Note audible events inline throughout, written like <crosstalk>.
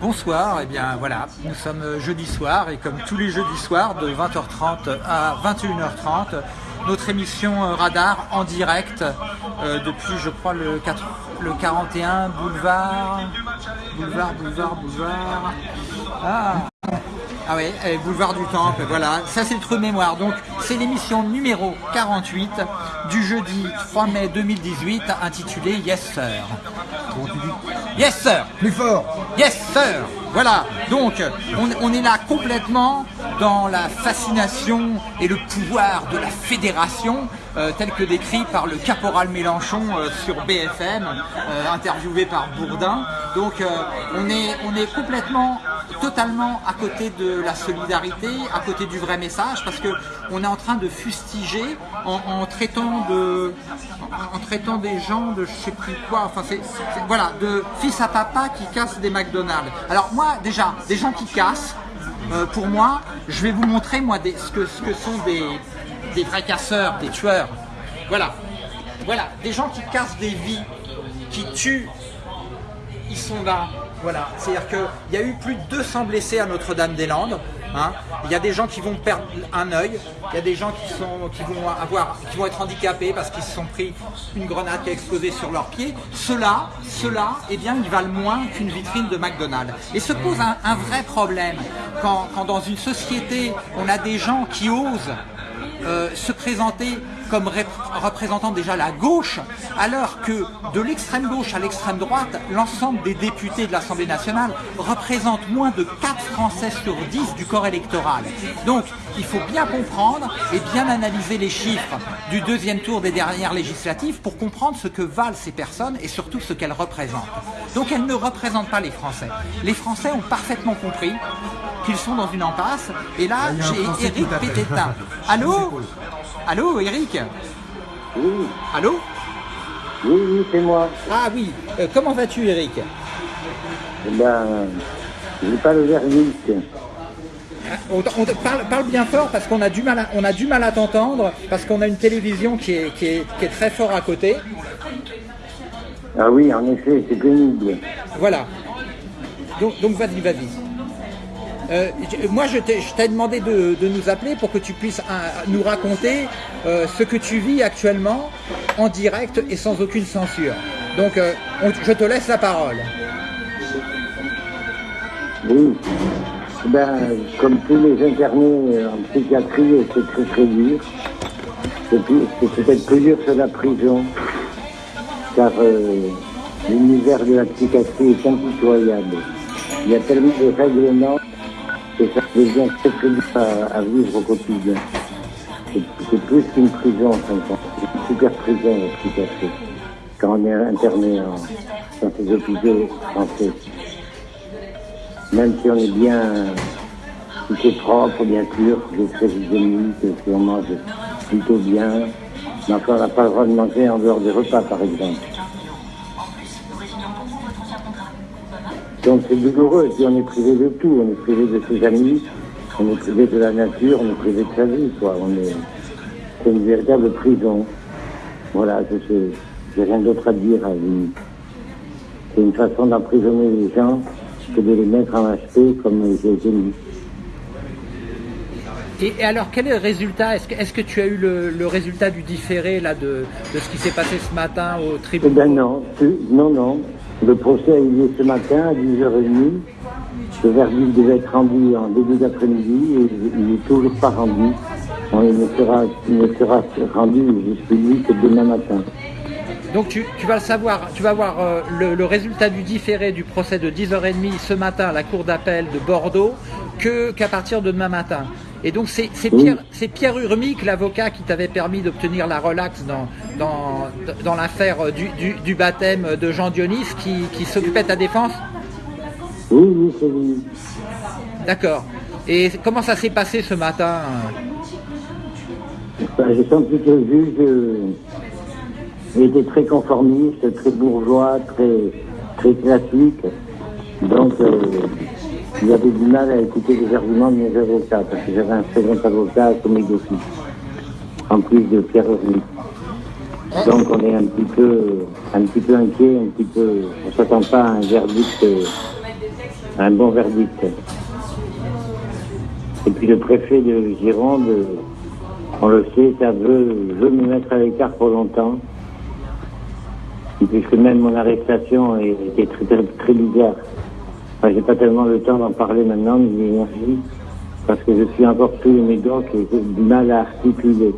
Bonsoir, et eh bien voilà, nous sommes jeudi soir et comme tous les jeudis soirs de 20h30 à 21h30, notre émission Radar en direct euh, depuis je crois le, 4, le 41 boulevard, boulevard, boulevard, boulevard. Ah ah oui, boulevard du Temple, voilà, ça c'est le mémoire. Donc c'est l'émission numéro 48 du jeudi 3 mai 2018 intitulée Yes Sir. Yes Sir. Plus fort. Yes Sir. Voilà, donc on, est là complètement dans la fascination et le pouvoir de la fédération euh, tel que décrit par le caporal Mélenchon euh, sur BFM, euh, interviewé par Bourdin. Donc on, est, on est complètement totalement à côté de la solidarité, à côté du vrai message, parce que on est en train de fustiger en, traitant de, en, traitant des gens de je sais plus quoi, enfin c'est, voilà, de fils à papa qui cassent des McDonald's. Alors moi déjà, des gens qui cassent, pour moi, je vais vous montrer moi ce, que, ce que sont des, des vrais casseurs, des tueurs. Voilà, voilà, des gens qui cassent des vies, qui tuent, ils sont là. Voilà, c'est-à-dire qu'il y a eu plus de 200 blessés à Notre-Dame-des-Landes. Hein. Il y a des gens qui vont perdre un œil, il y a des gens qui, vont, avoir, qui vont être handicapés parce qu'ils se sont pris une grenade qui a explosé sur leurs pieds. Ceux-là, eh bien, ils valent moins qu'une vitrine de McDonald's. Et se pose un, vrai problème quand, dans une société, on a des gens qui osent euh, se présenter comme représentant déjà la gauche, alors que de l'extrême gauche à l'extrême droite, l'ensemble des députés de l'Assemblée nationale représentent moins de 4 Français sur 10 du corps électoral. Donc, il faut bien comprendre et bien analyser les chiffres du deuxième tour des dernières législatives pour comprendre ce que valent ces personnes et surtout ce qu'elles représentent. Donc, elles ne représentent pas les Français. Les Français ont parfaitement compris qu'ils sont dans une impasse. Et là, j'ai Eric Pététin. Allô? <laughs> Allô, Eric Oui. Allô Oui, oui, c'est moi. Ah oui. Euh, comment vas-tu, Eric Eh ben, j'ai pas le verdict. Ah, on, parle, bien fort parce qu'on a du mal à, on a du mal à t'entendre parce qu'on a une télévision qui est, qui, est, très fort à côté. Ah oui, en effet, c'est pénible. Voilà. Donc, donc vas-y, vas-y. Euh, moi, je t'ai demandé de, nous appeler pour que tu puisses nous raconter euh, ce que tu vis actuellement en direct et sans aucune censure. Donc, euh, je te laisse la parole. Oui. Ben, comme tous les internés en psychiatrie, c'est très très dur. C'est peut-être plus dur que la prison, car l'univers de la psychiatrie est impitoyable. Il y a tellement de règlements et ça devient très très dur à, vivre au quotidien. C'est plus qu'une prison, en C'est une super prison, la psychiatrie. Quand on est interné dans ces hôpitaux français. Même si on est bien, tout est propre, bien sûr, les très hygiénique, si on mange plutôt bien, mais on n'a pas le droit de manger en dehors des repas, par exemple. Donc c'est douloureux, et on est privé de tout, on est privé de ses amis, on est privé de la nature, on est privé de sa vie, quoi. On est, c'est une véritable prison. Voilà, je n'ai rien d'autre à dire. À c'est une façon d'emprisonner les gens que de les mettre en HP comme j'ai été mis. Et, alors, quel est le résultat? Est-ce que, est que, tu as eu le, résultat du différé là, de, de, ce qui s'est passé ce matin au tribunal Eh ben non, non, non. Le procès a eu lieu ce matin à 10h30. Le verdict devait être rendu en début d'après-midi et il n'est toujours pas rendu. il, ne sera, rendu, je suis que demain matin. Donc tu, vas le savoir, tu vas voir euh, le, résultat du différé du procès de 10h30 ce matin à la cour d'appel de Bordeaux qu'à partir de demain matin. Et donc c'est Pierre, Pierre Urmic, l'avocat qui t'avait permis d'obtenir la relaxe dans, dans, dans l'affaire du, du, baptême de Jean Dionis qui, qui s'occupait de ta défense? Oui, oui, c'est lui. D'accord. Et comment ça s'est passé ce matin? Ben, J'ai senti que le juge était très conformiste, très bourgeois, très, très classique. Donc, euh, avait du mal à écouter les arguments de mes avocats, parce que j'avais un second avocat comme d'office, en plus de Pierre Henry. Donc on est un petit peu, un petit peu inquiet, un petit peu, on s'attend pas à un verdict, euh, un bon verdict. Et puis le préfet de Gironde, on le sait, ça veut, veut me mettre à l'écart pour longtemps. Et puisque même mon arrestation était très, très, très bizarre. Enfin, j'ai pas tellement le temps d'en parler maintenant, de l'énergie, parce que je suis encore tous les médocs et j'ai du mal à articuler.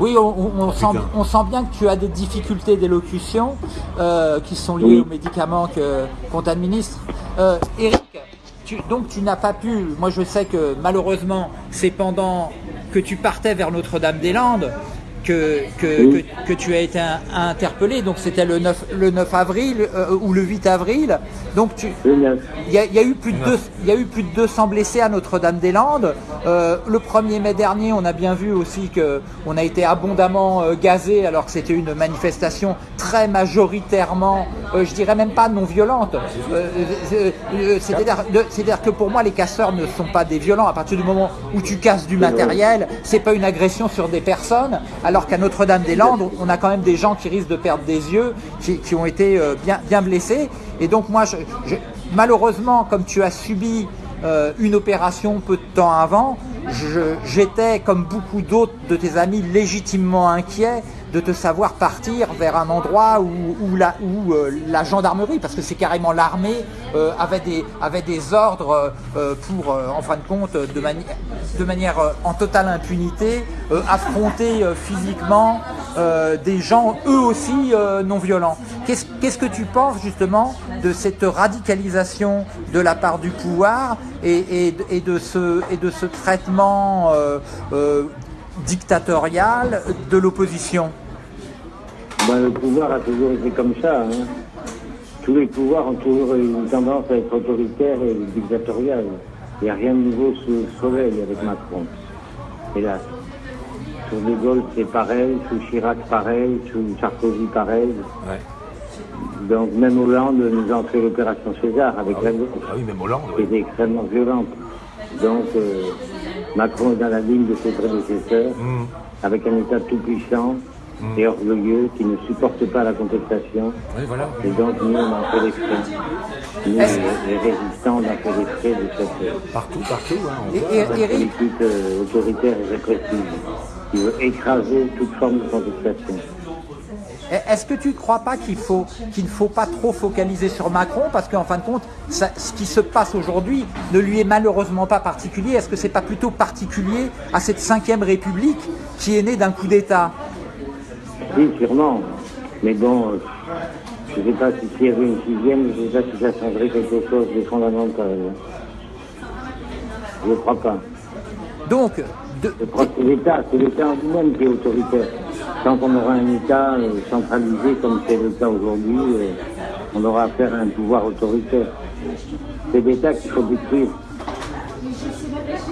Oui, on, on, sent, on, sent, bien que tu as des difficultés d'élocution euh, qui sont liées aux médicaments qu'on t'administre. Euh, Eric, tu, donc tu n'as pas pu, moi je sais que malheureusement c'est pendant que tu partais vers Notre-Dame-des-Landes que, que, que, tu as été interpellé. Donc c'était le 9, le 9 avril euh, ou le 8 avril. Donc tu, il y, a, y a eu plus de deux, il y a eu plus de 200 blessés à Notre-Dame-des-Landes. Euh, le 1er mai dernier, on a bien vu aussi que on a été abondamment euh, gazé alors que c'était une manifestation très majoritairement, euh, je dirais même pas non violente. C'est-à-dire que pour moi, les casseurs ne sont pas des violents. À partir du moment où tu casses du matériel, c'est pas une agression sur des personnes alors qu'à Notre-Dame-des-Landes, on a quand même des gens qui risquent de perdre des yeux, qui, ont été euh, bien, bien blessés. Et donc moi, malheureusement, comme tu as subi euh, une opération peu de temps avant, j'étais, comme beaucoup d'autres de tes amis, légitimement inquiet de te savoir partir vers un endroit où, euh, la gendarmerie, parce que c'est carrément l'armée, euh, avait, des, ordres euh, pour, en fin de compte, de, manière en totale impunité, affronter physiquement des gens eux aussi non violents. Qu'est-ce que tu penses justement de cette radicalisation de la part du pouvoir et de ce traitement dictatorial de l'opposition? Ben, Le pouvoir a toujours été comme ça. Hein. Tous les pouvoirs ont toujours eu une tendance à être autoritaires et dictatoriales. Il n'y a rien de nouveau sous le soleil avec Macron. Hélas. Sous De Gaulle, c'est pareil. Sous Chirac, pareil. Sous Sarkozy, pareil. Ouais. Donc même Hollande nous a fait l'opération César avec ah la gauche. Ah oui, même Hollande. Qui était extrêmement violente. Donc euh, Macron est dans la ligne de ses prédécesseurs, mmh. avec un État tout puissant, Mmh. Et orgueilleux, qui ne supportent pas la contestation. Oui, voilà. Et donc nous, on en fait les frais. Nous, les, résistants, on en fait les frais de cette partout, partout, hein, on voit, politique euh, autoritaire et répressive, qui veut écraser toute forme de contestation. Est-ce que tu ne crois pas qu'il faut qu'il ne faut pas trop focaliser sur Macron? Parce qu'en fin de compte, ça, ce qui se passe aujourd'hui ne lui est malheureusement pas particulier. Est-ce que c'est pas plutôt particulier à cette cinquième République qui est née d'un coup d'État? Oui, sûrement. Mais bon, euh, je ne sais pas si s'il y avait une sixième, je ne sais pas si ça changerait quelque chose de fondamental. Je ne crois pas. Donc, de... je crois que c'est l'État, c'est l'État en lui-même qui est autoritaire. Tant qu'on aura un État euh, centralisé comme c'est le cas aujourd'hui, euh, on aura affaire à un pouvoir autoritaire. C'est l'État qu'il faut détruire.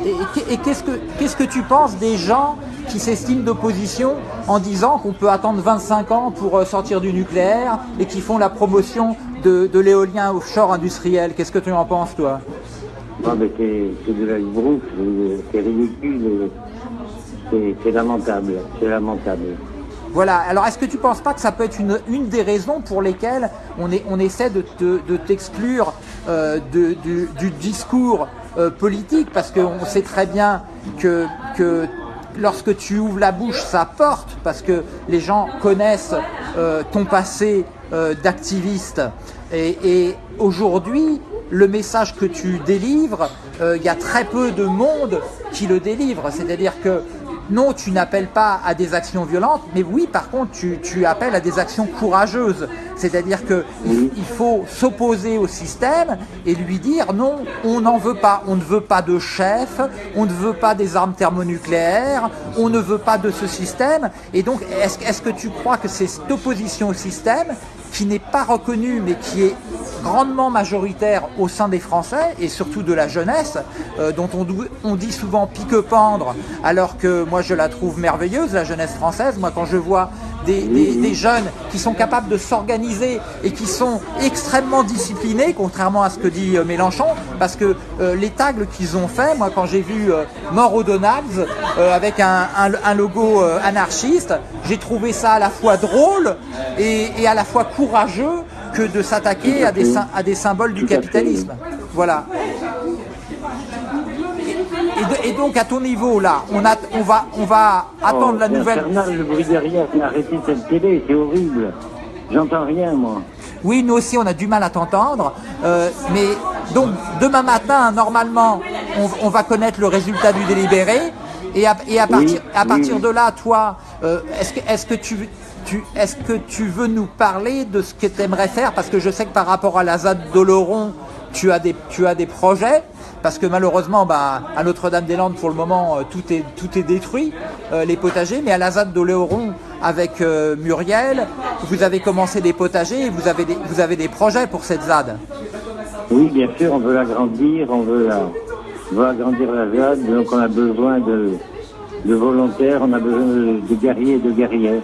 Et, et qu'est-ce que qu'est-ce que tu penses des gens qui s'estiment d'opposition en disant qu'on peut attendre 25 ans pour euh, sortir du nucléaire et qui font la promotion de, de l'éolien offshore industriel. Qu'est-ce que tu en penses, toi? Non, mais c'est de la brousse, c'est ridicule, c'est lamentable, c'est lamentable. Voilà, alors est-ce que tu ne penses pas que ça peut être une, une des raisons pour lesquelles on, est, on essaie de, de t'exclure euh, du, du, discours euh, politique? Parce qu'on sait très bien que, que lorsque tu ouvres la bouche, ça porte parce que les gens connaissent euh, ton passé euh, d'activiste. Et, aujourd'hui, le message que tu délivres, euh, il y a très peu de monde qui le délivre. C'est-à-dire que non, tu n'appelles pas à des actions violentes, mais oui, par contre, tu, appelles à des actions courageuses. C'est-à-dire qu'il il faut s'opposer au système et lui dire non, on n'en veut pas. On ne veut pas de chef, on ne veut pas des armes thermonucléaires, on ne veut pas de ce système. Et donc, est-ce que tu crois que c'est cette opposition au système qui n'est pas reconnue, mais qui est grandement majoritaire au sein des Français et surtout de la jeunesse, euh, dont on, on, dit souvent pique-pendre, alors que moi je la trouve merveilleuse, la jeunesse française. Moi quand je vois des, des- des jeunes qui sont capables de s'organiser et qui sont extrêmement disciplinés, contrairement à ce que dit euh, Mélenchon, parce que euh, les tags qu'ils ont fait, moi quand j'ai vu euh, Mort au Donald's euh, avec un, un- un logo anarchiste, j'ai trouvé ça à la fois drôle et, et à la fois courageux que de s'attaquer à des, à des symboles du capitalisme. Voilà. Et, donc à ton niveau là, on, a, on va, on va attendre Oh, la c'est nouvelle. infernal, le bruit derrière, arrêtez cette télé, c'est horrible. J'entends rien, moi. Oui, nous aussi, on a du mal à t'entendre. Euh, mais donc, demain matin, normalement, on, on va connaître le résultat du délibéré. Et à, et à Oui, partir, à oui, partir oui. de là, toi, euh, est-ce que, est que tu, tu, est-ce que tu veux nous parler de ce que tu aimerais faire? Parce que je sais que par rapport à la ZAD d'Oloron, tu as des, tu as des projets. Parce que malheureusement, bah, à Notre-Dame-des-Landes, pour le moment, euh, tout est, tout est détruit, euh, les potagers. Mais à la ZAD d'Oléoron, avec euh, Muriel, vous avez commencé des potagers et vous avez des, vous avez des projets pour cette ZAD. Oui, bien sûr, on veut l'agrandir, on veut, la, on veut agrandir la ZAD, donc on a besoin de, de volontaires, on a besoin de, de guerriers et de guerrières.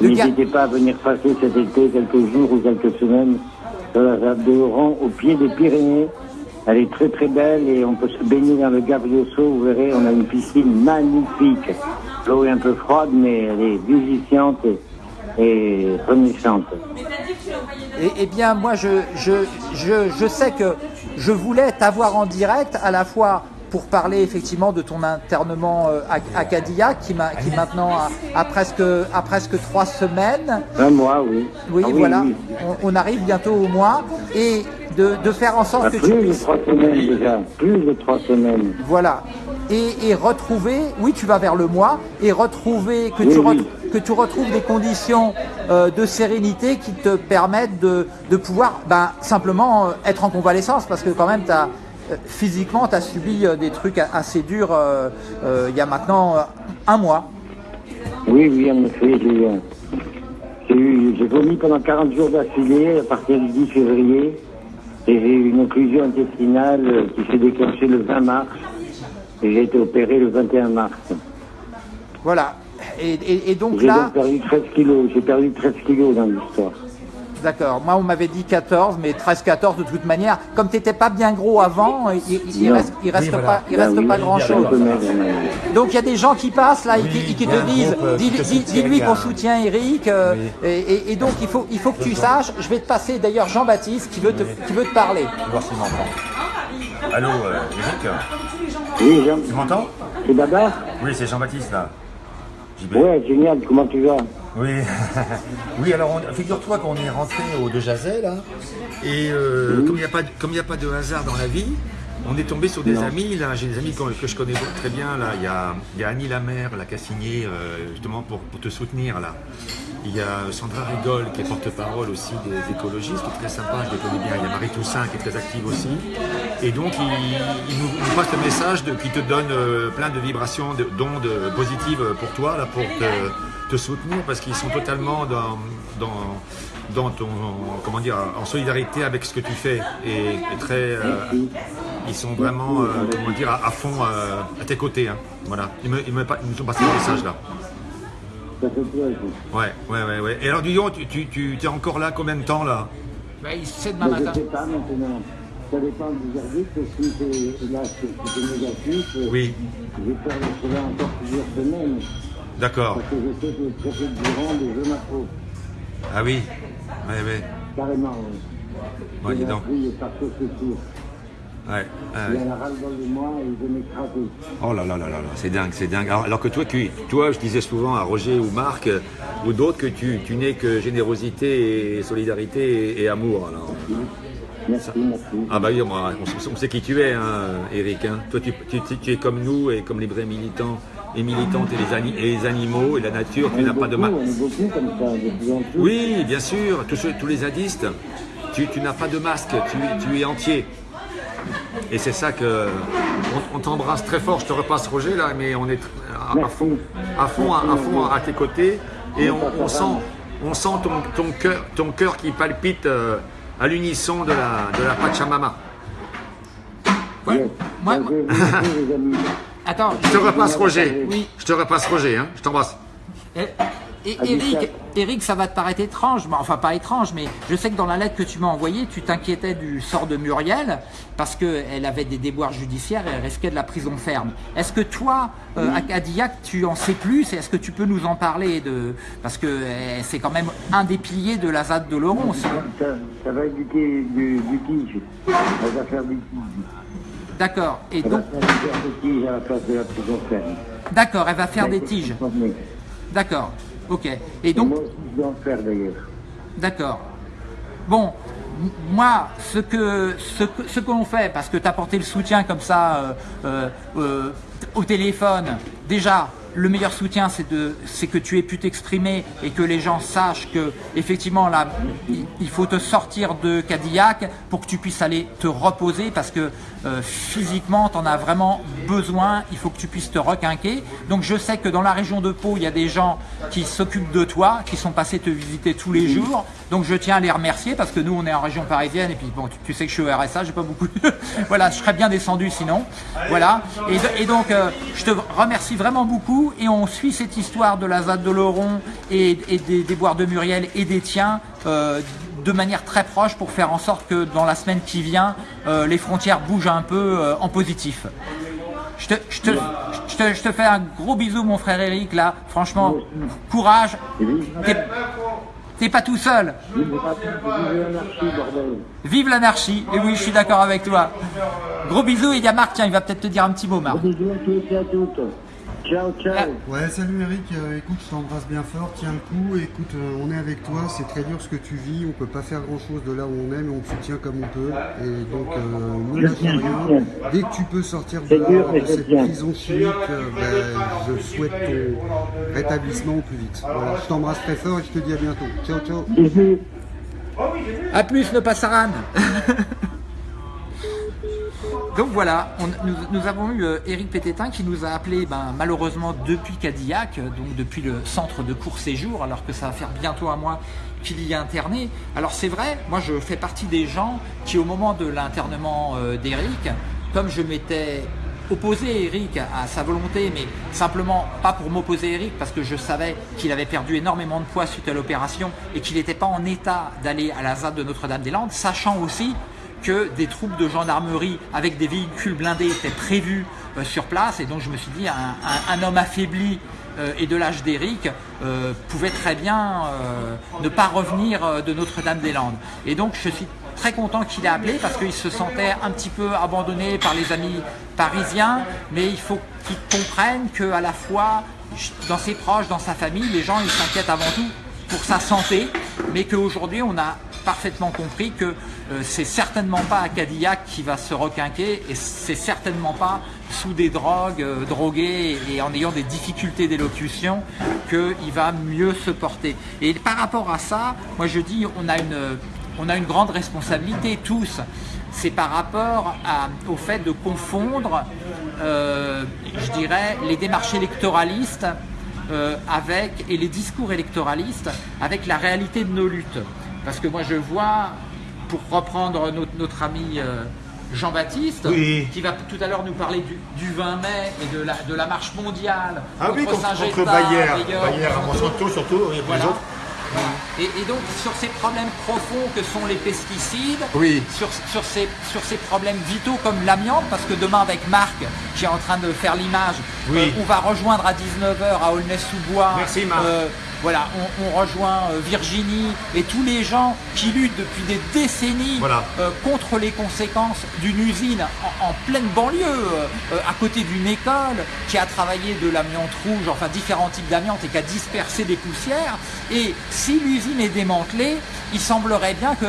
N'hésitez pas à venir passer cet été quelques jours ou quelques semaines sur la ZAD de Oran, au pied des Pyrénées. Elle est très très belle et on peut se baigner dans le Gabrioso, vous verrez, on a une piscine magnifique. L'eau est un peu froide, mais elle est vivifiante et, et renaissante. Eh bien, moi, je, je, je, je sais que je voulais t'avoir en direct à la fois pour parler effectivement de ton internement euh, à, à Cadillac qui, qui maintenant a, a presque, a presque trois semaines. Un mois, oui. Oui, Ah voilà, oui. On, on arrive bientôt au mois et de, de faire en sorte Ah, que tu plus de puisses trois semaines déjà, plus de trois semaines. Voilà. Et, et retrouver, oui, tu vas vers le mois, et retrouver, que, Oui, tu, oui. ret- que tu retrouves des conditions euh, de sérénité qui te permettent de, de pouvoir ben, simplement euh, être en convalescence, parce que quand même, as, physiquement, tu as subi euh, des trucs assez durs euh, euh, il y a maintenant euh, un mois. Oui, oui, en effet, j'ai vomi pendant 40 jours d'affilée à partir du 10 février. Et j'ai eu une occlusion intestinale qui s'est déclenchée le 20 mars. Et j'ai été opéré le 21 mars. Voilà. Et, et- et donc J'ai là, donc perdu 13 kilos. J'ai perdu 13 kilos dans l'histoire. D'accord, moi on m'avait dit 14, mais 13-14 de toute manière, comme tu n'étais pas bien gros avant, il, il, il Non. reste, il reste Oui, voilà. pas, il reste oui, pas j'ai grand un chose. peu maigre, mais- Donc il y a des gens qui passent là et Oui, qui, te disent, euh, dis, dis- dis-lui qu'on soutient Eric. euh, Oui. et, et- et donc il faut, il faut que tu saches, je vais te passer d'ailleurs Jean-Baptiste qui veut te, qui veut te parler. Allô, euh, Eric Oui, Jean, Tu m'entends c'est Babar Oui, c'est Jean-Baptiste là. Ouais, génial, comment tu vas? Oui, <laughs> oui alors figure-toi qu'on est rentré au De Jazet là, et euh, comme il n'y a, pas de- comme il y a pas de hasard dans la vie, on est tombé sur des Non. amis, là, j'ai des amis que, je connais très bien, là, il y a, il y a Annie Lamère, là, qui a signé euh, justement pour, pour te soutenir là. Il y a Sandra Rigol qui est porte-parole aussi des écologistes, qui est très sympa, je les connais bien. Il y a Marie Toussaint qui est très active aussi. Et donc il, il nous, nous passe le message de, qui te donne euh, plein de vibrations, de- d'ondes positives pour toi, là, pour te, te soutenir, parce qu'ils sont totalement dans, dans, dans ton, comment dire, en solidarité avec ce que tu fais. Et, et très, euh, ils sont vraiment, euh, comment dire, à, à fond euh, à tes côtés. hein. Voilà. Ils, me, ils, me, ils nous ont passé le message là. Ouais, ouais, ouais, ouais. Et alors, dis donc, tu, tu, tu es encore là combien de temps là? C'est demain Mais je matin. sais pas maintenant. Ça dépend du verdict. Si c'est là, c'est c'est négatif, Oui, je vais faire le cela encore plusieurs semaines. D'accord. Parce que je sais que le préfet de Gironde veut ma peau. Ah oui, ouais, ouais. Carrément, oui. Bon, dis Il donc. par société. Ouais, Il en a ras-le-bol de moi et il veut m'écraser. Oh là là là là là, c'est dingue, c'est dingue. Alors, alors que toi, tu, toi, je disais souvent à Roger ou Marc euh, ou d'autres que tu, tu n'es que générosité et solidarité et, et amour. alors. Merci, merci. Ah bah oui, on, sait- on sait qui tu es, hein, Eric. hein. Toi, tu- tu- tu es comme nous et comme les vrais militants et militantes et les, ani- et les animaux et la nature. Tu n'as pas de mal. Oui, bien sûr, tous, ceux- tous les zadistes, tu, tu n'as pas de masque, tu, tu es entier. Et c'est ça que. On, on t'embrasse très fort, je te repasse Roger là, mais on est à, fond, à fond, à, à fond à tes côtés. Et on, on sent, on sent ton, ton, cœur, ton cœur qui palpite euh, à l'unisson de la, de la Pachamama. Ouais. Yes. <laughs> Les. Attends, Je te repasse Roger. Oui. Je te repasse Roger, hein. je t'embrasse. eh, Et Eric, 17. Eric, ça va te paraître étrange, mais- enfin pas étrange, mais je sais que dans la lettre que tu m'as envoyée, tu t'inquiétais du sort de Muriel parce qu'elle avait des déboires judiciaires et elle risquait de la prison ferme. Est-ce que toi, euh, à Cadillac, tu en sais plus? Et est-ce que tu peux nous en parler de parce que euh, c'est quand même un des piliers de la ZAD de Laurent aussi. Ça, ça va être du, du, du tige. Elle va faire du tige. D'accord. Et Elle va donc, faire du tige à la place de la prison ferme. d'accord, elle va faire des tiges. D'accord. Ok. Et Et donc, moi aussi, je dois en faire d'ailleurs. D'accord. Bon, moi, ce que ce que, ce que l'on fait, parce que tu as porté le soutien comme ça euh, euh, euh, au téléphone, déjà, le meilleur soutien, c'est que tu aies pu t'exprimer et que les gens sachent que effectivement il, faut te sortir de Cadillac pour que tu puisses aller te reposer parce que euh, physiquement, tu en as vraiment besoin. Il faut que tu puisses te requinquer. Donc, je sais que dans la région de Pau, il y a des gens qui s'occupent de toi, qui sont passés te visiter tous les jours. Donc, je tiens à les remercier parce que nous, on est en région parisienne et puis bon, tu, sais que je suis au RSA, j'ai pas beaucoup. <laughs> voilà, je serais bien descendu sinon. Voilà. Et donc, euh, je te remercie vraiment beaucoup et on suit cette histoire de la ZAD de Laurent et, des, des boires de Muriel et des tiens. euh, de manière très proche pour faire en sorte que dans la semaine qui vient, euh, les frontières bougent un peu euh, en positif. Je te, je, te, je, te, je te fais un gros bisou mon frère Eric là, franchement, courage, t'es pas tout seul, vive l'anarchie, bordel. vive l'anarchie, et oui je suis d'accord avec toi. Gros bisous et il y a Marc, tiens il va peut-être te dire un petit mot Marc. Ciao, ciao. Ouais, salut Eric, Euh, écoute, je t'embrasse bien fort, tiens le coup, écoute, euh, on est avec toi, c'est très dur ce que tu vis, on peut pas faire grand chose de là où on est, mais on te soutient comme on peut, et donc euh, ne lâche rien. Dès que tu peux sortir de, là, dur, de cette bien. prison chimique, euh, ben, je souhaite ton rétablissement au plus vite. Voilà, je t'embrasse très fort et je te dis à bientôt. Ciao, ciao. Bisous. A plus, ne pas Saran <laughs> Donc voilà, nous, avons eu euh, Eric Pététin qui nous a appelé ben, malheureusement depuis Cadillac, euh, donc depuis le centre de court séjour, alors que ça va faire bientôt un mois qu'il y est interné. Alors c'est vrai, moi je fais partie des gens qui au moment de l'internement euh, d'Eric, comme je m'étais opposé Eric à sa volonté, mais simplement pas pour m'opposer Eric, parce que je savais qu'il avait perdu énormément de poids suite à l'opération et qu'il n'était pas en état d'aller à la ZAD de Notre-Dame-des-Landes, sachant aussi que des troupes de gendarmerie avec des véhicules blindés étaient prévus euh, sur place. Et donc je me suis dit un, homme affaibli euh, et de l'âge d'Éric euh, pouvait très bien ne pas revenir de Notre-Dame-des-Landes. Et donc je suis très content qu'il ait appelé parce qu'il se sentait un petit peu abandonné par les amis parisiens, mais il faut qu'il comprenne qu'à la fois dans ses proches, dans sa famille, les gens ils s'inquiètent avant tout pour sa santé, mais qu'aujourd'hui on a parfaitement compris que euh, c'est certainement pas à Cadillac qui va se requinquer et c'est certainement pas sous des drogues, euh, et en ayant des difficultés d'élocution qu'il va mieux se porter. Et par rapport à ça, moi je dis on a une, on a une grande responsabilité tous. C'est par rapport au fait de confondre, euh, je dirais, les démarches électoralistes euh, avec et les discours électoralistes avec la réalité de nos luttes. Parce que moi je vois, pour reprendre notre, notre ami euh, Jean-Baptiste, Oui. qui va tout à l'heure nous parler du, du 20 mai et de la, de la marche mondiale Ah oui, contre, Saint-Gétain, contre Monsanto. Monsanto surtout, et Voilà. les autres. Et, et donc sur ces problèmes profonds que sont les pesticides, Oui. sur, sur, ces, sur ces problèmes vitaux comme l'amiante, parce que demain avec Marc, qui est en train de faire l'image, Oui. euh, on va rejoindre à 19h à Aulnay-sous-Bois. Merci, Marc. euh, voilà, on, on rejoint euh, Virginie et tous les gens qui luttent depuis des décennies Voilà. euh, contre les conséquences d'une usine en, en pleine banlieue, euh, euh, à côté d'une école, qui a travaillé de l'amiante rouge, enfin différents types d'amiante et qui a dispersé des poussières. Et si l'usine est démantelée, il semblerait bien que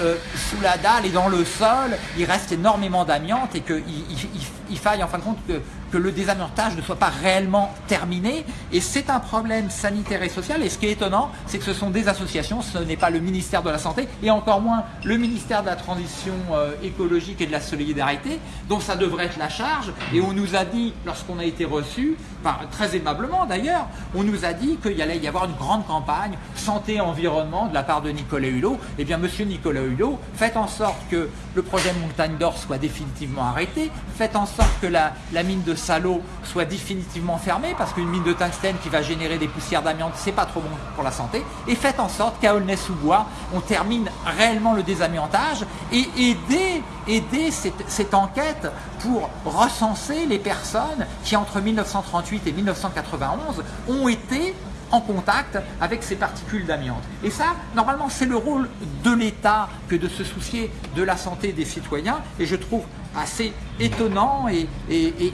euh, sous la dalle et dans le sol, il reste énormément d'amiante et qu'il il, il- il faille en fin de compte que, que le désamiantage ne soit pas réellement terminé. Et c'est un problème sanitaire et social. Et ce qui est étonnant, c'est que ce sont des associations, ce n'est pas le ministère de la Santé et encore moins le ministère de la Transition euh, écologique et de la solidarité, dont ça devrait être la charge. Et on nous a dit, lorsqu'on a été enfin, très aimablement d'ailleurs, on nous a dit qu'il allait y avoir une grande campagne santé-environnement de la part de Nicolas Hulot. Eh bien, monsieur Nicolas Hulot, faites en sorte que le projet Montagne d'Or soit définitivement arrêté, faites en sorte que la mine de Saint-Lô soit définitivement fermée parce qu'une mine de tungstène qui va générer des poussières d'amiante, c'est pas trop bon pour la santé. Et faites en sorte qu'à Aulnay-sous-Bois, on termine réellement le désamiantage et aider, aider cette, cette enquête pour recenser les personnes qui entre 1938 et 1991 ont été en contact avec ces particules d'amiante. Et ça, normalement, c'est le rôle de l'État que de se soucier de la santé des citoyens. Et je trouve assez étonnant et,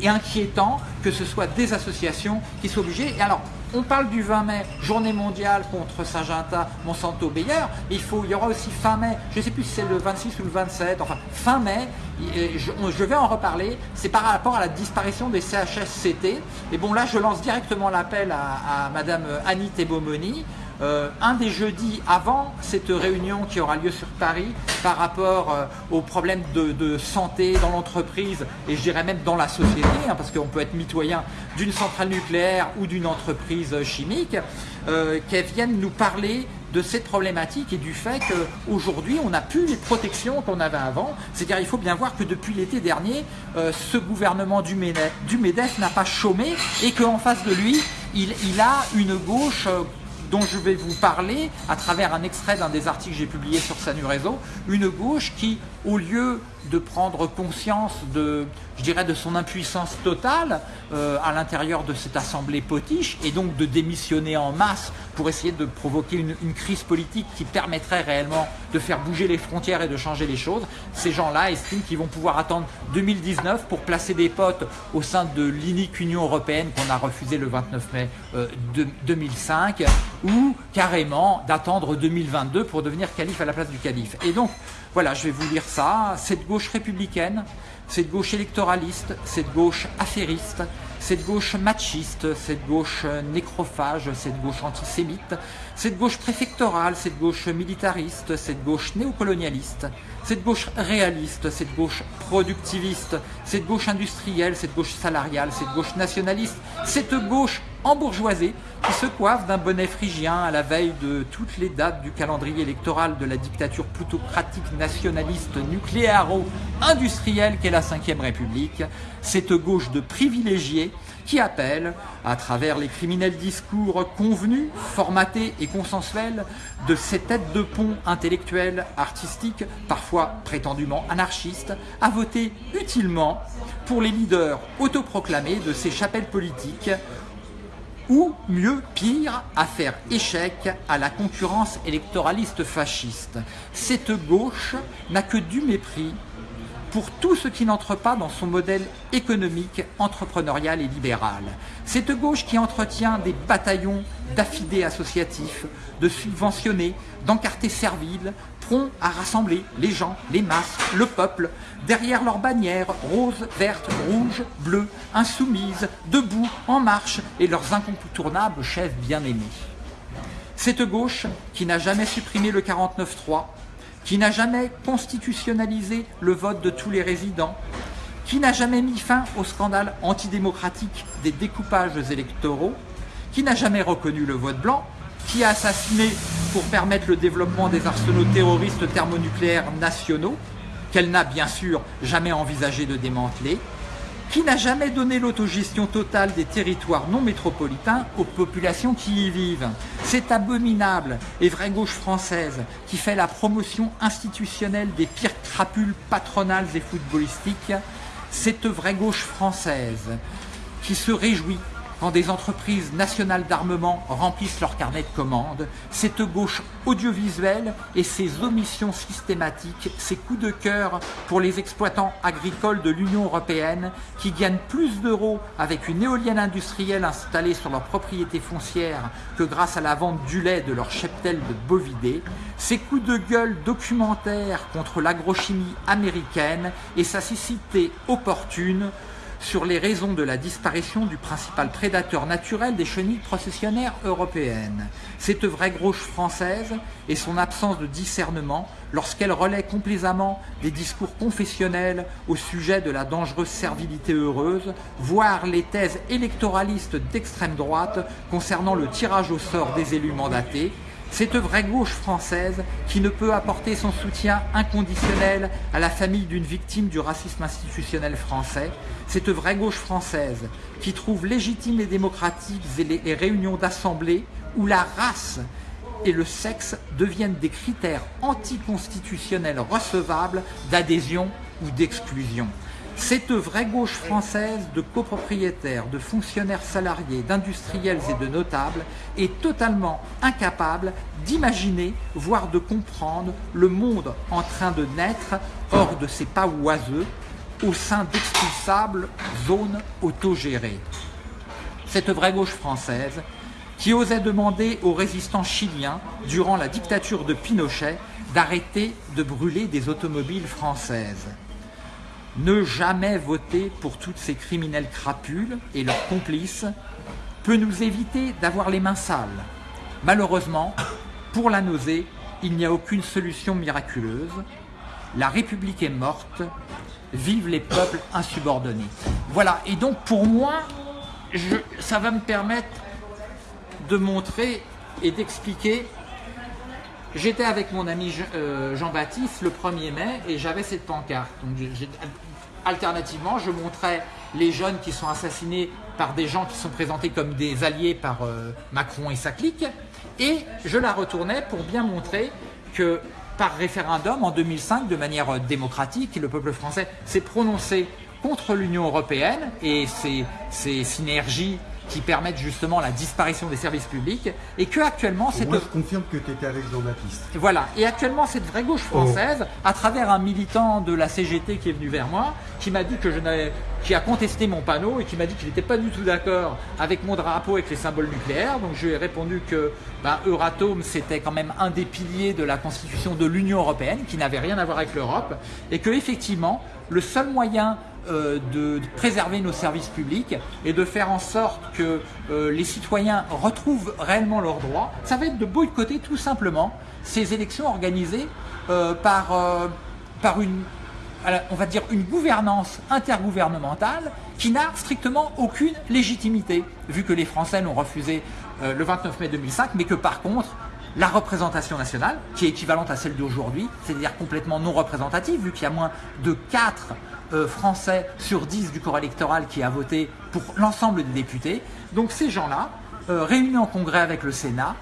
inquiétant que ce soit des associations qui soient obligées. Et alors, on parle du 20 mai, journée mondiale contre Saint-Gentin, Monsanto-Bayer. Il, faut, il y aura aussi fin mai, je ne sais plus si c'est le 26 ou le 27, enfin fin mai, je, vais en reparler, c'est par rapport à la disparition des CHSCT. Et bon là je lance directement l'appel à, à Madame Annie Thébomoni, euh, un des jeudis avant cette réunion qui aura lieu sur Paris par rapport euh, aux problèmes de, santé dans l'entreprise et je dirais même dans la société, hein, parce qu'on peut être mitoyen d'une centrale nucléaire ou d'une entreprise chimique, euh, qu'elle vienne nous parler de cette problématique et du fait qu'aujourd'hui on n'a plus les protections qu'on avait avant. C'est-à-dire il faut bien voir que depuis l'été dernier, euh, ce gouvernement du MEDEF, n'a pas chômé et qu'en face de lui, il, a une gauche dont je vais vous parler à travers un extrait d'un des articles que j'ai publié sur Sanu Réseau, une gauche qui, au lieu de prendre conscience de, je dirais, de son impuissance totale euh, à l'intérieur de cette assemblée potiche et donc de démissionner en masse pour essayer de provoquer une, crise politique qui permettrait réellement de faire bouger les frontières et de changer les choses. Ces gens-là estiment qu'ils vont pouvoir attendre 2019 pour placer des potes au sein de l'inique Union Européenne qu'on a refusé le 29 mai euh, de, 2005 ou carrément d'attendre 2022 pour devenir calife à la place du calife. Et donc, voilà, je vais vous lire ça. Cette gauche républicaine, cette gauche électoraliste, cette gauche affairiste, cette gauche machiste, cette gauche nécrophage, cette gauche antisémite, cette gauche préfectorale, cette gauche militariste, cette gauche néocolonialiste, cette gauche réaliste, cette gauche productiviste, cette gauche industrielle, cette gauche salariale, cette gauche nationaliste, cette gauche embourgeoisée qui se coiffe d'un bonnet phrygien à la veille de toutes les dates du calendrier électoral de la dictature plutocratique nationaliste nucléaro-industrielle qu'est la Ve République, cette gauche de privilégiés qui appelle, à travers les criminels discours convenus, formatés et consensuels, de ces têtes de pont intellectuelles, artistiques, parfois prétendument anarchistes, à voter utilement pour les leaders autoproclamés de ces chapelles politiques ou mieux, pire, à faire échec à la concurrence électoraliste fasciste. Cette gauche n'a que du mépris pour tout ce qui n'entre pas dans son modèle économique, entrepreneurial et libéral. Cette gauche qui entretient des bataillons d'affidés associatifs, de subventionnés, d'encartés serviles, prompt à rassembler les gens, les masses, le peuple, derrière leurs bannières roses, vertes, rouges, bleues, insoumises, debout, en marche, et leurs incontournables chefs bien-aimés. Cette gauche qui n'a jamais supprimé le 49-3, qui n'a jamais constitutionnalisé le vote de tous les résidents, qui n'a jamais mis fin au scandale antidémocratique des découpages électoraux, qui n'a jamais reconnu le vote blanc, qui a assassiné pour permettre le développement des arsenaux terroristes thermonucléaires nationaux, qu'elle n'a bien sûr jamais envisagé de démanteler, qui n'a jamais donné l'autogestion totale des territoires non métropolitains aux populations qui y vivent. C'est abominable et vraie gauche française qui fait la promotion institutionnelle des pires crapules patronales et footballistiques. Cette vraie gauche française qui se réjouit quand des entreprises nationales d'armement remplissent leur carnet de commandes, cette gauche audiovisuelle et ses omissions systématiques, ses coups de cœur pour les exploitants agricoles de l'Union Européenne qui gagnent plus d'euros avec une éolienne industrielle installée sur leur propriété foncière que grâce à la vente du lait de leur cheptel de bovidés, ces coups de gueule documentaires contre l'agrochimie américaine et sa cécité opportune sur les raisons de la disparition du principal prédateur naturel des chenilles processionnaires européennes. Cette vraie gauche française et son absence de discernement lorsqu'elle relaie complaisamment des discours confessionnels au sujet de la dangereuse servilité heureuse, voire les thèses électoralistes d'extrême droite concernant le tirage au sort des élus mandatés, cette vraie gauche française qui ne peut apporter son soutien inconditionnel à la famille d'une victime du racisme institutionnel français, cette vraie gauche française qui trouve légitimes et démocratiques les réunions d'assemblée où la race et le sexe deviennent des critères anticonstitutionnels recevables d'adhésion ou d'exclusion. Cette vraie gauche française de copropriétaires, de fonctionnaires salariés, d'industriels et de notables est totalement incapable d'imaginer, voire de comprendre le monde en train de naître hors de ses pas oiseux au sein d'expulsables zones autogérées. Cette vraie gauche française qui osait demander aux résistants chiliens, durant la dictature de Pinochet, d'arrêter de brûler des automobiles françaises. Ne jamais voter pour toutes ces criminels crapules et leurs complices peut nous éviter d'avoir les mains sales. Malheureusement, pour la nausée, il n'y a aucune solution miraculeuse. La République est morte, vive les peuples insubordonnés. Voilà, et donc pour moi, ça va me permettre de montrer et d'expliquer J'étais avec mon ami euh, Jean-Baptiste le 1er mai et j'avais cette pancarte. Donc, alternativement, je montrais les jeunes qui sont assassinés par des gens qui sont présentés comme des alliés par euh, Macron et sa clique. Et je la retournais pour bien montrer que par référendum en 2005, de manière euh, démocratique, le peuple français s'est prononcé contre l'Union européenne et ses, ses synergies qui permettent justement la disparition des services publics et que actuellement c'est... Moi je confirme que tu étais. Voilà, et actuellement cette vraie gauche oh. française, à travers un militant de la CGT qui est venu vers moi, qui m'a dit que je n'avais qui a contesté mon panneau et qui m'a dit qu'il n'était pas du tout d'accord avec mon drapeau avec les symboles nucléaires. Donc je lui ai répondu que ben, Euratom c'était quand même un des piliers de la constitution de l'Union Européenne qui n'avait rien à voir avec l'Europe et que effectivement le seul moyen de, préserver nos services publics et de faire en sorte que euh, les citoyens retrouvent réellement leurs droits, ça va être de boycotter tout simplement ces élections organisées euh, par, une, une gouvernance intergouvernementale qui n'a strictement aucune légitimité, vu que les Français l'ont refusé le 29 mai 2005, mais que par contre, la représentation nationale, qui est équivalente à celle d'aujourd'hui, c'est-à-dire complètement non représentative, vu qu'il y a moins de 4 euh, Français sur 10 du corps électoral qui a voté pour l'ensemble des députés. Donc ces gens-là, euh, réunis en congrès avec le Sénat,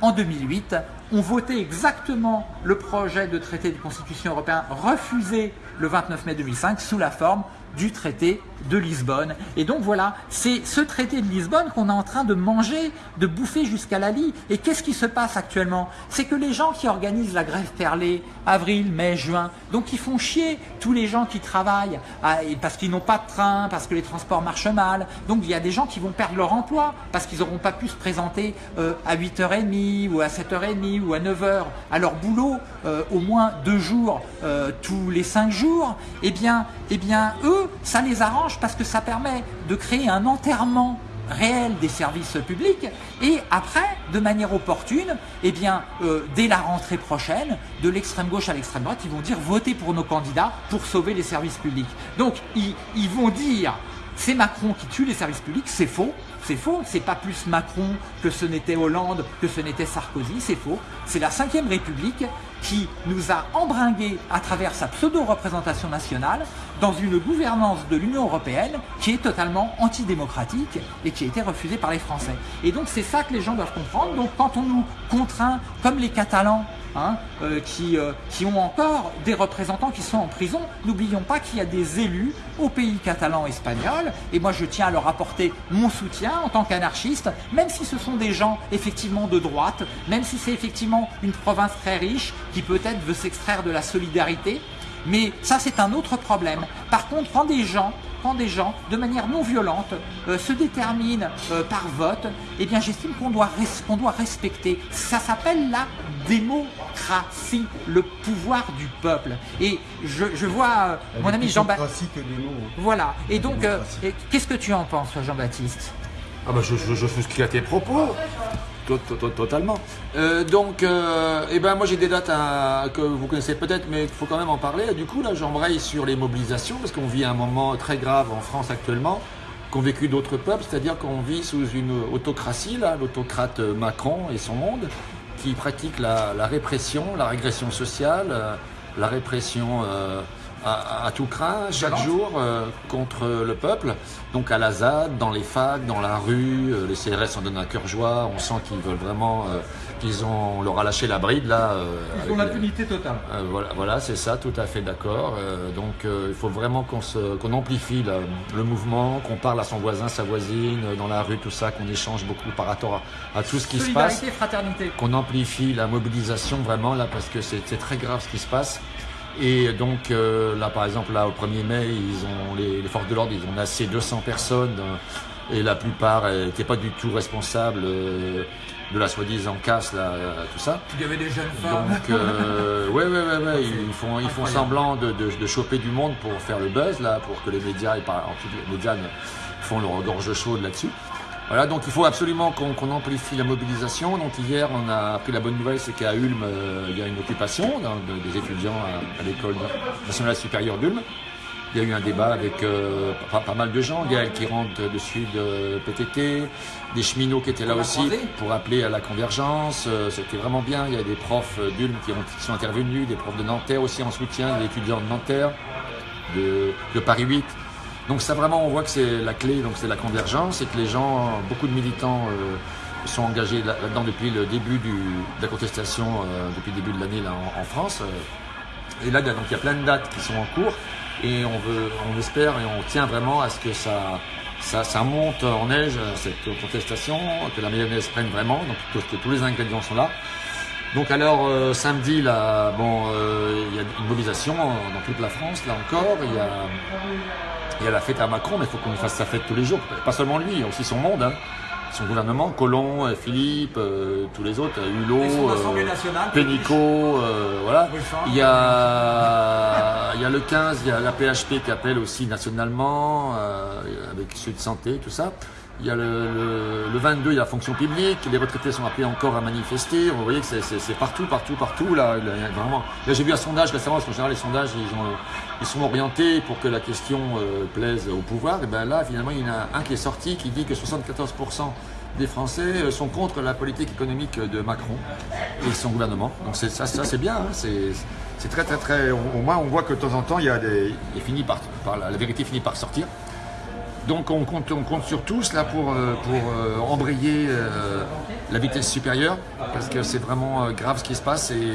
en 2008, ont voté exactement le projet de traité de constitution européen refusé le 29 mai 2005 sous la forme du traité de Lisbonne. Et donc voilà, c'est ce traité de Lisbonne qu'on est en train de manger, de bouffer jusqu'à la lie. Et qu'est-ce qui se passe actuellement? C'est que les gens qui organisent la grève perlée, avril, mai, juin, donc ils font chier tous les gens qui travaillent ah, parce qu'ils n'ont pas de train, parce que les transports marchent mal. Donc il y a des gens qui vont perdre leur emploi parce qu'ils n'auront pas pu se présenter euh, à 8h30 ou à 7h30 ou à 9h à leur boulot euh, au moins deux jours euh, tous les cinq jours. Eh bien, eh bien, eux, ça les arrange parce que ça permet de créer un enterrement réel des services publics et après, de manière opportune, eh bien, euh, dès la rentrée prochaine, de l'extrême gauche à l'extrême droite, ils vont dire votez pour nos candidats pour sauver les services publics. Donc, ils, ils vont dire c'est Macron qui tue les services publics, c'est faux, c'est faux, c'est pas plus Macron que ce n'était Hollande, que ce n'était Sarkozy, c'est faux. C'est la 5 République qui nous a embringués à travers sa pseudo-représentation nationale dans une gouvernance de l'Union Européenne qui est totalement antidémocratique et qui a été refusée par les Français. Et donc c'est ça que les gens doivent comprendre. Donc quand on nous contraint, comme les Catalans, Hein, euh, qui, euh, qui ont encore des représentants qui sont en prison. N'oublions pas qu'il y a des élus au pays catalan espagnol, et moi je tiens à leur apporter mon soutien en tant qu'anarchiste, même si ce sont des gens effectivement de droite, même si c'est effectivement une province très riche qui peut-être veut s'extraire de la solidarité, mais ça c'est un autre problème. Par contre, quand des gens quand des gens, de manière non violente, euh, se déterminent euh, par vote, eh bien j'estime qu'on doit, doit respecter. Ça s'appelle la démocratie, le pouvoir du peuple. Et je, vois euh, mon ami Jean-Baptiste. Voilà. Et donc, qu'est-ce que tu en penses, Jean-Baptiste? Ah bah je, je, je souscris à tes propos. Totalement. Euh, donc, euh, eh ben moi j'ai des dates que vous connaissez peut-être, mais il faut quand même en parler. Du coup, là, j'embraye sur les mobilisations parce qu'on vit un moment très grave en France actuellement, qu'ont vécu d'autres peuples, c'est-à-dire qu'on vit sous une autocratie, là, l'autocrate Macron et son monde, qui pratique la, répression, la régression sociale, la répression à, tout craint, chaque jour, contre le peuple. Donc à la ZAD, dans les facs, dans la rue, les CRS en donnent un cœur joie, on sent qu'ils veulent vraiment qu'ils ont, on leur a lâché la bride là. Euh, Ils ont l'impunité totale. Euh, voilà, voilà c'est ça, tout à fait d'accord. Euh, donc il faut vraiment qu'on qu'on amplifie le mouvement, qu'on parle à son voisin, sa voisine, dans la rue, tout ça, qu'on échange beaucoup par rapport à, tout ce qui se passe. fraternité. Qu'on amplifie la mobilisation vraiment là parce que c'est très grave ce qui se passe. Et donc là, par exemple, là au 1er mai, ils ont les, forces de l'ordre, ils ont assez 200 personnes et la plupart n'étaient pas du tout responsables de la soi-disant casse, là, tout ça. Il y avait des jeunes femmes. Donc, euh, <laughs> ouais, ouais, ouais, ouais, ils font, ils font semblant de, de, choper du monde pour faire le buzz, là, pour que les médias, et par, les médias font leur gorge chaude là-dessus. Voilà, donc il faut absolument qu'on amplifie la mobilisation. Donc hier, on a appris la bonne nouvelle, c'est qu'à Ulm, euh, il y a une occupation des étudiants à, à l'école nationale supérieure d'Ulm. Il y a eu un débat avec euh, pas, mal de gens, Gaël qui rentre dessus de PTT, des cheminots qui étaient là aussi pour appeler à la convergence. Euh, c'était vraiment bien. Il y a des profs d'Ulm qui, sont intervenus, des profs de Nanterre aussi en soutien, des étudiants de Nanterre, de, Paris 8. Donc ça vraiment, on voit que c'est la clé, donc c'est la convergence et que les gens, beaucoup de militants euh, sont engagés là-dedans depuis le début de la contestation, depuis le début de l'année en, en, France. Et là, donc, il y a plein de dates qui sont en cours et on veut, on espère et on tient vraiment à ce que ça, ça, monte en neige cette contestation, que la mayonnaise prenne vraiment, donc que, tous les ingrédients sont là. Donc alors euh, samedi là, bon, euh, il y a une mobilisation dans toute la France là encore. Il y a, il y a la fête à Macron, mais il faut qu'on fasse sa fête tous les jours. Pas seulement lui, aussi son monde. Hein son gouvernement, Colomb, euh, Philippe, euh, tous les autres, euh, Hulot, Pénicaud, voilà. Il y, a, il y a le 15, il y a la PHP qui appelle aussi nationalement, avec ceux de santé, tout ça. Il y a le, le, 22, il y a la fonction publique, les retraités sont appelés encore à manifester. Vous voyez que c'est partout, partout, partout. Là, vraiment. J'ai vu un sondage récemment, parce qu'en général, les sondages, ils, ont, ils sont orientés pour que la question euh, plaise au pouvoir. Et bien là, finalement, il y en a un qui est sorti qui dit que 74% des Français euh, sont contre la politique économique de Macron et son gouvernement. Donc ça, c'est bien. Hein. c'est très, très, très. Au moins, on voit que de temps en temps, il y a des. Il finit par la vérité finit par sortir. Donc on compte, on compte sur tous là pour, euh, pour euh, embrayer euh, la vitesse supérieure parce que c'est vraiment grave ce qui se passe et,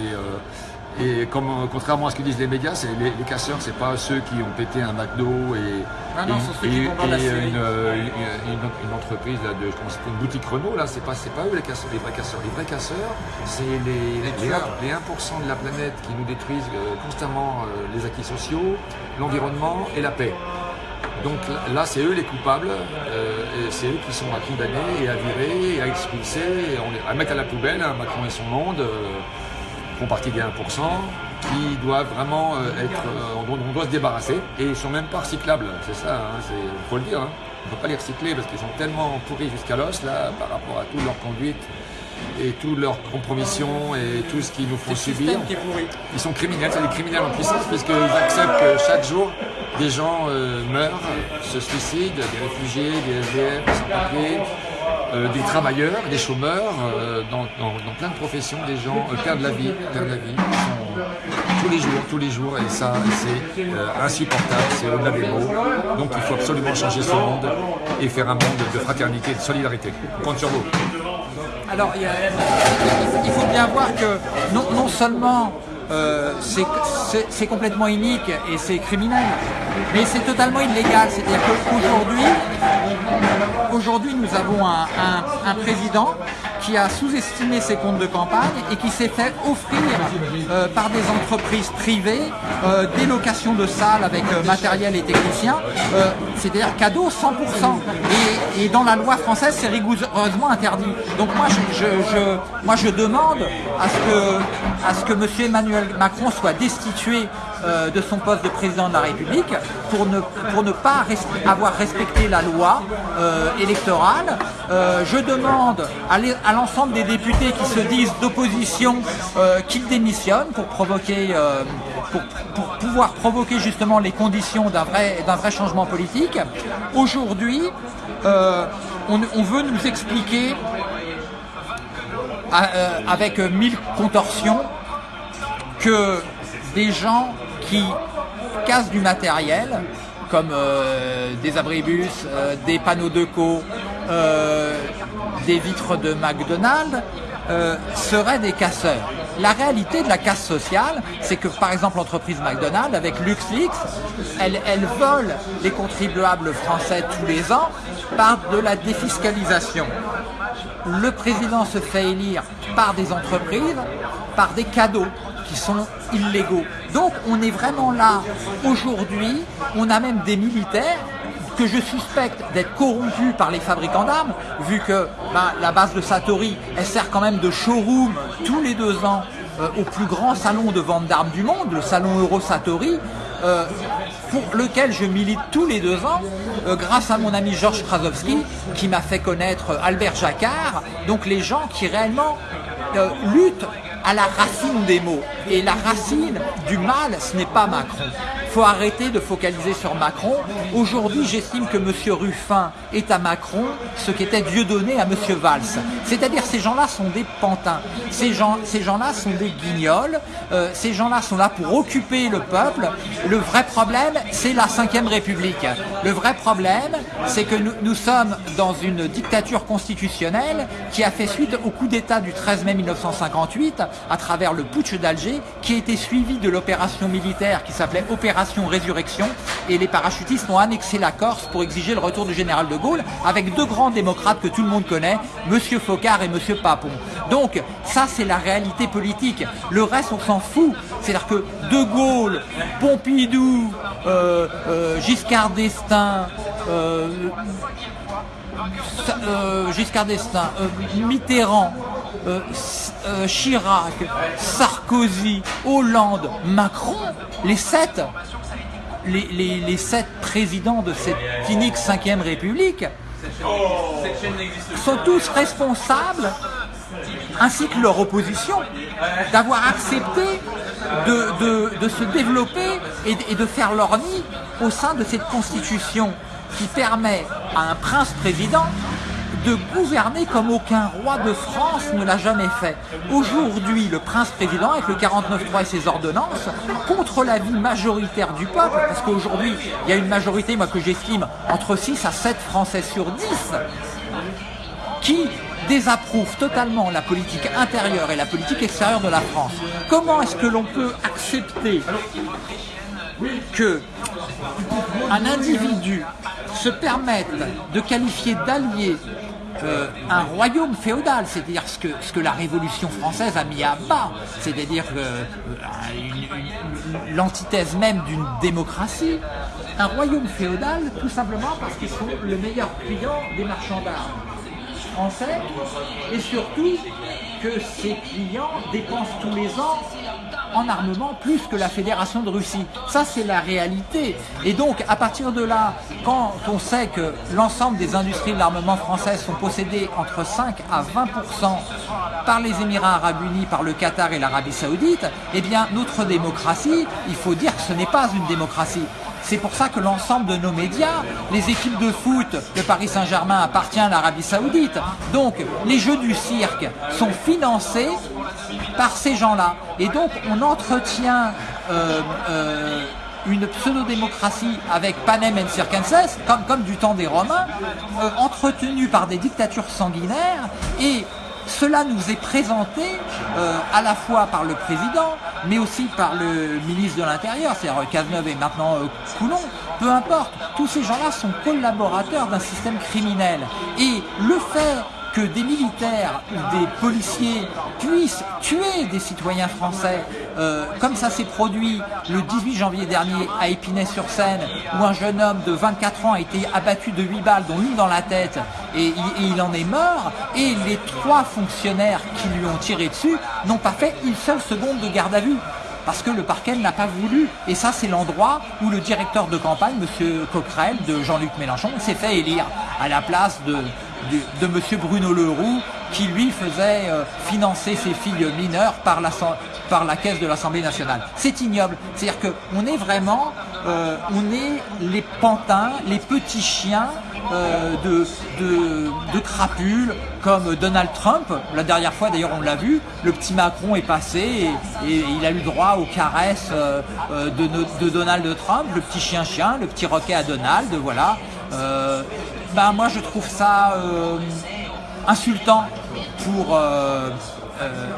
et comme, contrairement à ce que disent les médias, c'est les, casseurs, c'est pas ceux qui ont pété un McDo et, ah une, entreprise là, de une boutique Renault là, c'est pas pas eux les casseurs, les vrais casseurs. Les vrais casseurs, c'est les, les, 1% de la planète qui nous détruisent constamment les acquis sociaux, l'environnement et la paix. Donc là, c'est eux les coupables, euh, et c'est eux qui sont à condamner et à virer et à expulser, et à mettre à la poubelle. Hein, Macron et son monde euh, font partie des 1% qui doivent vraiment euh, être. on, doit se débarrasser et ils sont même pas recyclables, c'est ça, il hein, faut le dire. Hein. On ne peut pas les recycler parce qu'ils sont tellement pourris jusqu'à l'os là par rapport à toute leur conduite et toute leur compromission et tout ce qu'ils nous font subir. Ils sont criminels, c'est des criminels en puissance puisqu'ils acceptent que chaque jour des gens euh, meurent, se suicident, des réfugiés, des SDF, des sans-papiers, euh, des travailleurs, des chômeurs, euh, dans, plein de professions, des gens perdent la vie, perdent la vie, tous les jours, tous les jours, et ça, c'est insupportable, c'est au-delà des mots. Donc il faut absolument changer ce monde et faire un monde de fraternité et de solidarité. Compte sur vous. Alors, il faut bien voir que non seulement euh, c'est complètement inique et c'est criminel. Mais c'est totalement illégal. C'est-à-dire qu'aujourd'hui, aujourd'hui, nous avons un, président qui a sous-estimé ses comptes de campagne et qui s'est fait offrir euh, par des entreprises privées euh, des locations de salles avec matériel et techniciens, c'est-à-dire cadeau 100%. Et, dans la loi française, c'est rigoureusement interdit. Donc moi, je, moi, je demande à ce que, à ce que M. Emmanuel Macron soit destitué euh, de son poste de président de la République pour ne, pour ne pas avoir respecté la loi euh, électorale. Euh, je demande à l'ensemble des députés qui se disent d'opposition qu'ils démissionnent pour provoquer, pour, pour, pouvoir provoquer justement les conditions d'un vrai, vrai changement politique. Aujourd'hui, on, veut nous expliquer avec mille contorsions que des gens qui cassent du matériel, comme euh, des abribus, euh, des panneaux de co, des vitres de McDonald's, seraient des casseurs. La réalité de la casse sociale, c'est que par exemple l'entreprise McDonald's, avec LuxLeaks, elle vole les contribuables français tous les ans par de la défiscalisation. Le président se fait élire par des entreprises, par des cadeaux qui sont illégaux. Donc on est vraiment là aujourd'hui, on a même des militaires que je suspecte d'être corrompus par les fabricants d'armes, vu que ben, la base de Satori, elle sert quand même de showroom tous les deux ans euh, au plus grand salon de vente d'armes du monde, le salon Euro Satori, euh, pour lequel je milite tous les deux ans, euh, grâce à mon ami Georges Krasowski, qui m'a fait connaître Albert Jacquard, donc les gens qui réellement luttent à la racine des mots. Et la racine du mal, ce n'est pas Macron. Faut arrêter de focaliser sur Macron. Aujourd'hui, j'estime que M. Ruffin est à Macron ce qu'était Dieudonné à M. Valls. C'est-à-dire ces gens-là sont des pantins. Ces gens-là ces gens sont des guignols. Euh, ces gens-là sont là pour occuper le peuple. Le vrai problème, c'est la Ve République. Le vrai problème, c'est que nous, nous sommes dans une dictature constitutionnelle qui a fait suite au coup d'État du 13 mai 1958 à travers le putsch d'Alger qui a été suivi de l'opération militaire qui s'appelait Opération Résurrection et les parachutistes ont annexé la Corse pour exiger le retour du général de Gaulle avec deux grands démocrates que tout le monde connaît, Monsieur Focard et Monsieur Papon. Donc ça c'est la réalité politique. Le reste on s'en fout. C'est-à-dire que De Gaulle, Pompidou, euh, euh, Giscard d'Estaing, euh, Giscard d'Estaing, Mitterrand, Chirac, Sarkozy, Hollande, Macron, les sept, les, sept présidents de cette clinique 5ème République sont tous responsables, ainsi que leur opposition, d'avoir accepté de, se développer et, et de faire leur nid au sein de cette constitution qui permet à un prince-président de gouverner comme aucun roi de France ne l'a jamais fait. Aujourd'hui, le prince-président, avec le 49.3 et ses ordonnances, contre l'avis majoritaire du peuple, parce qu'aujourd'hui, il y a une majorité, moi, que j'estime entre 6 à 7 Français sur 10, qui désapprouve totalement la politique intérieure et la politique extérieure de la France. Comment est-ce que l'on peut accepter que un individu se permette de qualifier d'allié euh, un royaume féodal, c'est-à-dire ce que, la Révolution française a mis à bas, c'est-à-dire euh, l'antithèse même d'une démocratie, un royaume féodal tout simplement parce qu'ils sont le meilleur client des marchands d'armes français et surtout que ces clients dépensent tous les ans en armement plus que la Fédération de Russie. Ça, c'est la réalité. Et donc, à partir de là, quand on sait que l'ensemble des industries de l'armement françaises sont possédées entre 5 à 20% par les Émirats Arabes Unis, par le Qatar et l'Arabie Saoudite, eh bien, notre démocratie, il faut dire que ce n'est pas une démocratie. C'est pour ça que l'ensemble de nos médias, les équipes de foot de Paris Saint-Germain appartient à l'Arabie Saoudite. Donc, les jeux du cirque sont financés par ces gens-là. Et donc, on entretient euh, euh, une pseudo-démocratie avec panem et circenses, comme, du temps des Romains, euh, entretenue par des dictatures sanguinaires et cela nous est présenté à la fois par le président, mais aussi par le ministre de l'Intérieur, c'est-à-dire Cazeneuve et maintenant euh, Coulon. Peu importe, tous ces gens-là sont collaborateurs d'un système criminel. Et le fait que des militaires ou des policiers puissent tuer des citoyens français, euh, comme ça s'est produit le 18 janvier dernier à Épinay-sur-Seine, où un jeune homme de 24 ans a été abattu de 8 balles, dont une dans la tête, et, il en est mort, et les trois fonctionnaires qui lui ont tiré dessus n'ont pas fait une seule seconde de garde à vue parce que le parquet n'a pas voulu. Et ça, c'est l'endroit où le directeur de campagne, M. Coquerel, de Jean-Luc Mélenchon, s'est fait élire à la place de, de, M. Bruno Leroux, qui lui faisait euh, financer ses filles mineures par la, par la caisse de l'Assemblée nationale. C'est ignoble. C'est-à-dire qu'on est vraiment, euh, on est les pantins, les petits chiens euh, de, de, crapules comme Donald Trump. La dernière fois, d'ailleurs, on l'a vu, le petit Macron est passé et, il a eu droit aux caresses euh, de, de, Donald Trump, le petit chien-chien, le petit roquet à Donald, voilà. Ben, moi, je trouve ça insultant pour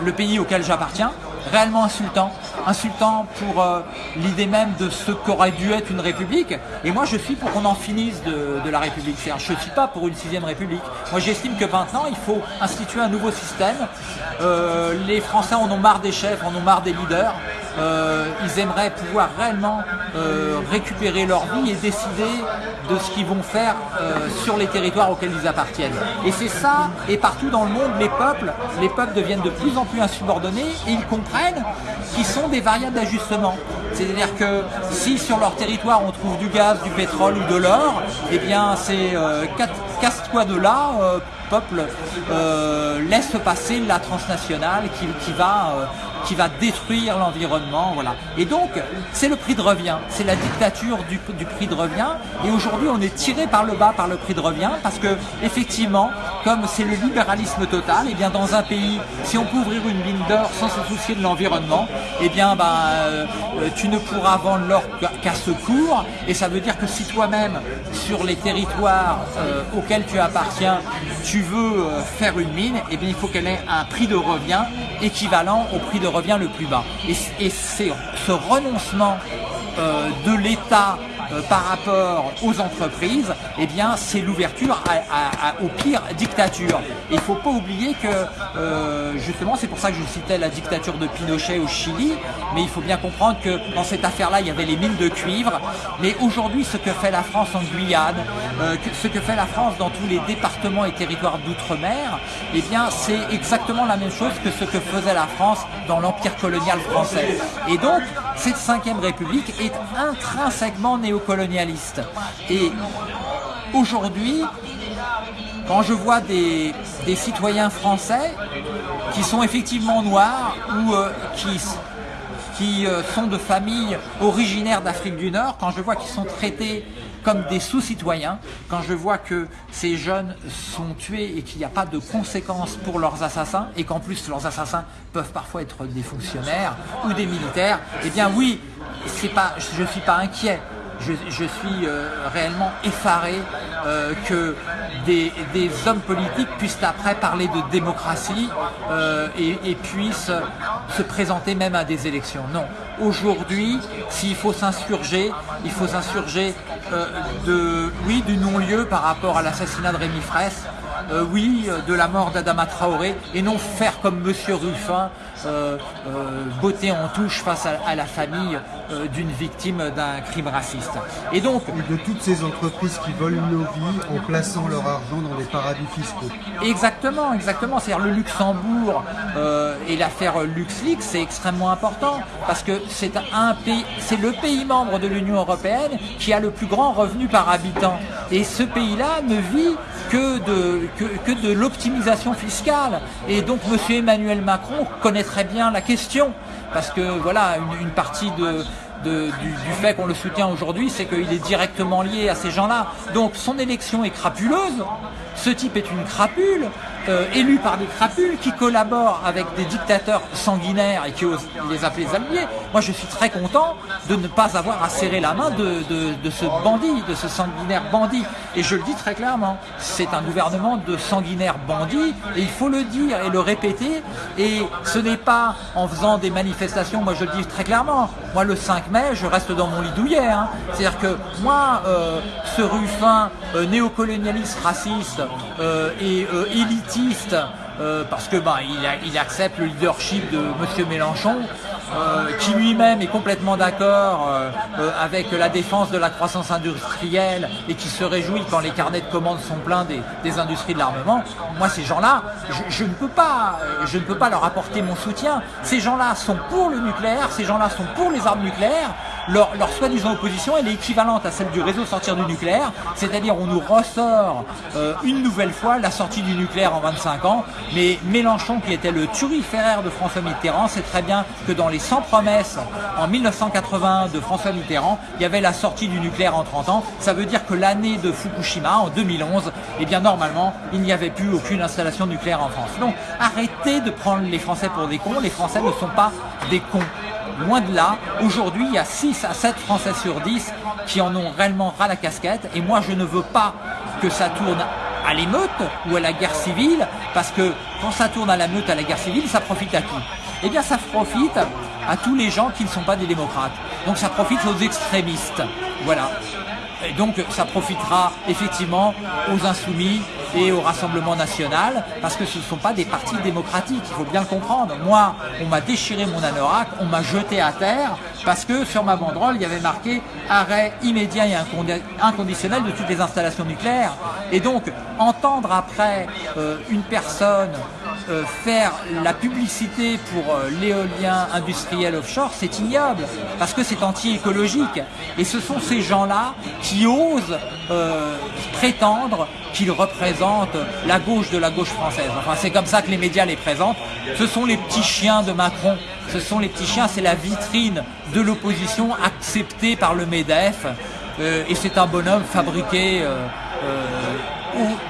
le pays auquel j'appartiens réellement insultant, insultant pour euh, l'idée même de ce qu'aurait dû être une république. Et moi, je suis pour qu'on en finisse de, la république. Je ne suis pas pour une sixième république. Moi, j'estime que maintenant, il faut instituer un nouveau système. Euh, les Français en ont marre des chefs, en ont marre des leaders. Euh, ils aimeraient pouvoir réellement récupérer leur vie et décider de ce qu'ils vont faire sur les territoires auxquels ils appartiennent. Et c'est ça, et partout dans le monde, les peuples, les peuples deviennent de plus en plus insubordonnés et ils comprennent qui sont des variables d'ajustement. C'est-à-dire que si sur leur territoire on trouve du gaz, du pétrole ou de l'or, eh bien c'est euh, casse-toi de là, euh, peuple, euh, laisse passer la transnationale qui, va qui va détruire l'environnement. Voilà. Et donc, c'est le prix de revient, c'est la dictature du, du, prix de revient. Et aujourd'hui, on est tiré par le bas par le prix de revient parce que, effectivement, comme c'est le libéralisme total, et eh bien dans un pays, si on peut ouvrir une mine d'or sans se soucier de l'environnement, et eh bien, euh, tu ne pourras vendre l'or qu'à ce cours. Et ça veut dire que si toi-même, sur les territoires euh, auxquels tu appartiens, tu veux euh, faire une mine, et eh bien, il faut qu'elle ait un prix de revient équivalent au prix de revient le plus bas. Et, c'est ce renoncement euh, de l'État euh, par rapport aux entreprises, eh bien, c'est l'ouverture à, au pire dictature. Il ne faut pas oublier que, euh, justement, c'est pour ça que je citais la dictature de Pinochet au Chili, mais il faut bien comprendre que dans cette affaire-là, il y avait les mines de cuivre. Mais aujourd'hui, ce que fait la France en Guyane, euh, ce que fait la France dans tous les départements et territoires d'outre-mer, eh bien, c'est exactement la même chose que ce que faisait la France dans l'empire colonial français. Et donc, cette cinquième république est intrinsèquement néocolonialiste. Et aujourd'hui, quand je vois des, citoyens français qui sont effectivement noirs ou euh, qui, qui euh, sont de familles originaires d'Afrique du Nord, quand je vois qu'ils sont traités comme des sous-citoyens, quand je vois que ces jeunes sont tués et qu'il n'y a pas de conséquences pour leurs assassins, et qu'en plus leurs assassins peuvent parfois être des fonctionnaires ou des militaires, eh bien oui, pas, je ne suis pas inquiet. Je, suis euh, réellement effaré euh, que des, hommes politiques puissent après parler de démocratie euh, et, puissent se présenter même à des élections. Non, aujourd'hui, s'il faut s'insurger, il faut s'insurger de, du non-lieu par rapport à l'assassinat de Rémi Fraisse, euh, oui, de la mort d'Adama Traoré, et non faire comme Monsieur Ruffin, euh, beauté en touche face à, la famille d'une victime d'un crime raciste. Et donc... de toutes ces entreprises qui volent nos vies en plaçant leur argent dans des paradis fiscaux. Exactement, exactement. C'est-à-dire le Luxembourg et l'affaire LuxLeaks, c'est extrêmement important, parce que c'est un pays, c'est le pays membre de l'Union Européenne qui a le plus grand revenu par habitant. Et ce pays-là ne vit que de, que, de l'optimisation fiscale. Et donc M. Emmanuel Macron connaît très bien la question. Parce que voilà, une, partie du, fait qu'on le soutient aujourd'hui, c'est qu'il est directement lié à ces gens-là. Donc son élection est crapuleuse. Ce type est une crapule. Euh, élus par des crapules qui collaborent avec des dictateurs sanguinaires et qui osent les appeler alliés. Moi, je suis très content de ne pas avoir à serrer la main de, de, ce bandit, de ce sanguinaire bandit. Et je le dis très clairement, c'est un gouvernement de sanguinaires bandits et il faut le dire et le répéter. Et ce n'est pas en faisant des manifestations, moi je le dis très clairement, moi le 5 mai, je reste dans mon lit douillet. Hein. C'est-à-dire que moi, euh, ce ruffin euh, néocolonialiste, raciste et élitiste, euh, parce que bah, il, accepte le leadership de M. Mélenchon, euh, qui lui-même est complètement d'accord euh, avec la défense de la croissance industrielle et qui se réjouit quand les carnets de commandes sont pleins des, industries de l'armement. Moi, ces gens-là, je, ne peux pas, je ne peux pas leur apporter mon soutien. Ces gens-là sont pour le nucléaire, ces gens-là sont pour les armes nucléaires, leur, soi-disant opposition, elle est équivalente à celle du réseau sortir du nucléaire, c'est-à-dire on nous ressort euh, une nouvelle fois la sortie du nucléaire en 25 ans, mais Mélenchon, qui était le turiféraire de François Mitterrand, sait très bien que dans les 100 promesses en 1980 de François Mitterrand, il y avait la sortie du nucléaire en 30 ans. Ça veut dire que l'année de Fukushima, en 2011, eh bien normalement, il n'y avait plus aucune installation nucléaire en France. Donc arrêtez de prendre les Français pour des cons, les Français ne sont pas des cons. Loin de là, aujourd'hui, il y a 6 à 7 Français sur 10 qui en ont réellement ras la casquette. Et moi, je ne veux pas que ça tourne à l'émeute ou à la guerre civile, parce que quand ça tourne à la meute, à la guerre civile, ça profite à qui? Eh bien, ça profite à tous les gens qui ne sont pas des démocrates. Donc ça profite aux extrémistes. Voilà. Et donc ça profitera effectivement aux insoumis et au Rassemblement national, parce que ce ne sont pas des partis démocratiques, il faut bien le comprendre. Moi, on m'a déchiré mon anorak, on m'a jeté à terre, parce que sur ma banderole, il y avait marqué arrêt immédiat et inconditionnel de toutes les installations nucléaires. Et donc, entendre après euh, une personne euh, faire la publicité pour euh, l'éolien industriel offshore, c'est ignoble, parce que c'est anti-écologique. Et ce sont ces gens-là qui osent euh, prétendre qu'ils représentent la gauche de la gauche française. Enfin, c'est comme ça que les médias les présentent. Ce sont les petits chiens de Macron. Ce sont les petits chiens, c'est la vitrine de l'opposition acceptée par le MEDEF. et c'est un bonhomme fabriqué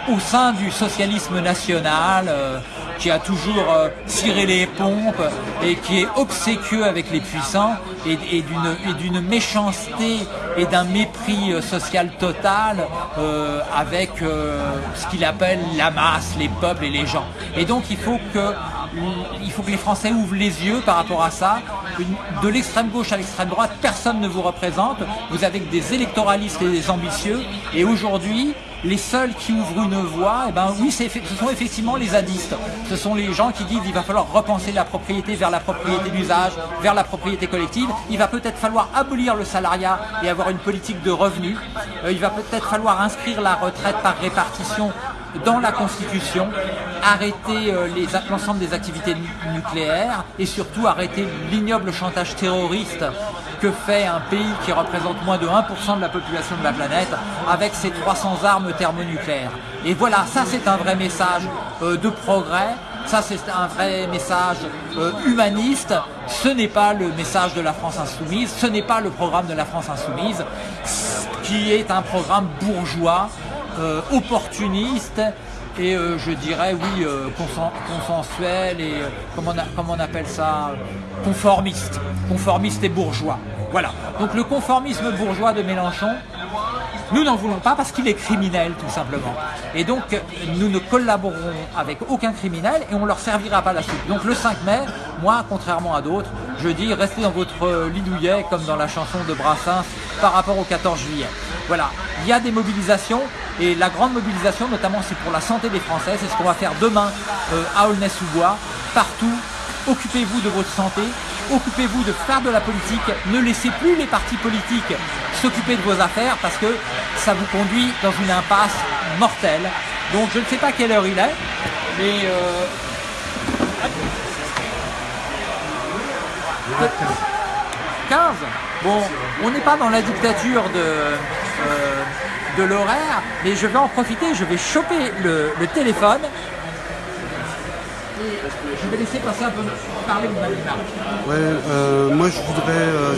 au, sein du socialisme national qui a toujours euh, tiré les pompes et qui est obséquieux avec les puissants et, et d'une méchanceté et d'un mépris euh, social total euh, avec ce qu'il appelle la masse, les peuples et les gens. Et donc il faut que il faut que les Français ouvrent les yeux par rapport à ça. De l'extrême gauche à l'extrême droite, personne ne vous représente. Vous avez des électoralistes et des ambitieux. Et aujourd'hui, les seuls qui ouvrent une voie, eh ben oui, ce sont effectivement les zadistes. Ce sont les gens qui disent qu'il va falloir repenser la propriété vers la propriété d'usage, vers la propriété collective. Il va peut-être falloir abolir le salariat et avoir une politique de revenus. Euh, il va peut-être falloir inscrire la retraite par répartition dans la Constitution, arrêter euh, l'ensemble des activités nucléaires et surtout arrêter l'ignoble chantage terroriste que fait un pays qui représente moins de 1% de la population de la planète avec ses 300 armes thermonucléaires. Et voilà, ça c'est un vrai message euh, de progrès, ça c'est un vrai message euh, humaniste, ce n'est pas le message de la France insoumise, ce n'est pas le programme de la France insoumise, qui est un programme bourgeois, euh, opportuniste et je dirais oui consensuel et on comment on appelle ça conformiste, conformiste et bourgeois. Voilà. Donc le conformisme bourgeois de Mélenchon, nous n'en voulons pas parce qu'il est criminel tout simplement. Et donc nous ne collaborerons avec aucun criminel et on leur servira pas la soupe. Donc le 5 mai, moi, contrairement à d'autres, je dis restez dans votre lit douillet comme dans la chanson de Brassens par rapport au 14 juillet. Voilà, il y a des mobilisations et la grande mobilisation notamment c'est pour la santé des Français, c'est ce qu'on va faire demain euh, à Aulnay-sous-Bois, partout occupez-vous de votre santé, occupez-vous de faire de la politique, ne laissez plus les partis politiques s'occuper de vos affaires parce que ça vous conduit dans une impasse mortelle. Donc je ne sais pas quelle heure il est, mais... Euh... 15 Bon, on n'est pas dans la dictature de, euh, de l'horaire, mais je vais en profiter, je vais choper le téléphone je vais laisser passer un peu parler de Ouais, euh, moi je voudrais euh,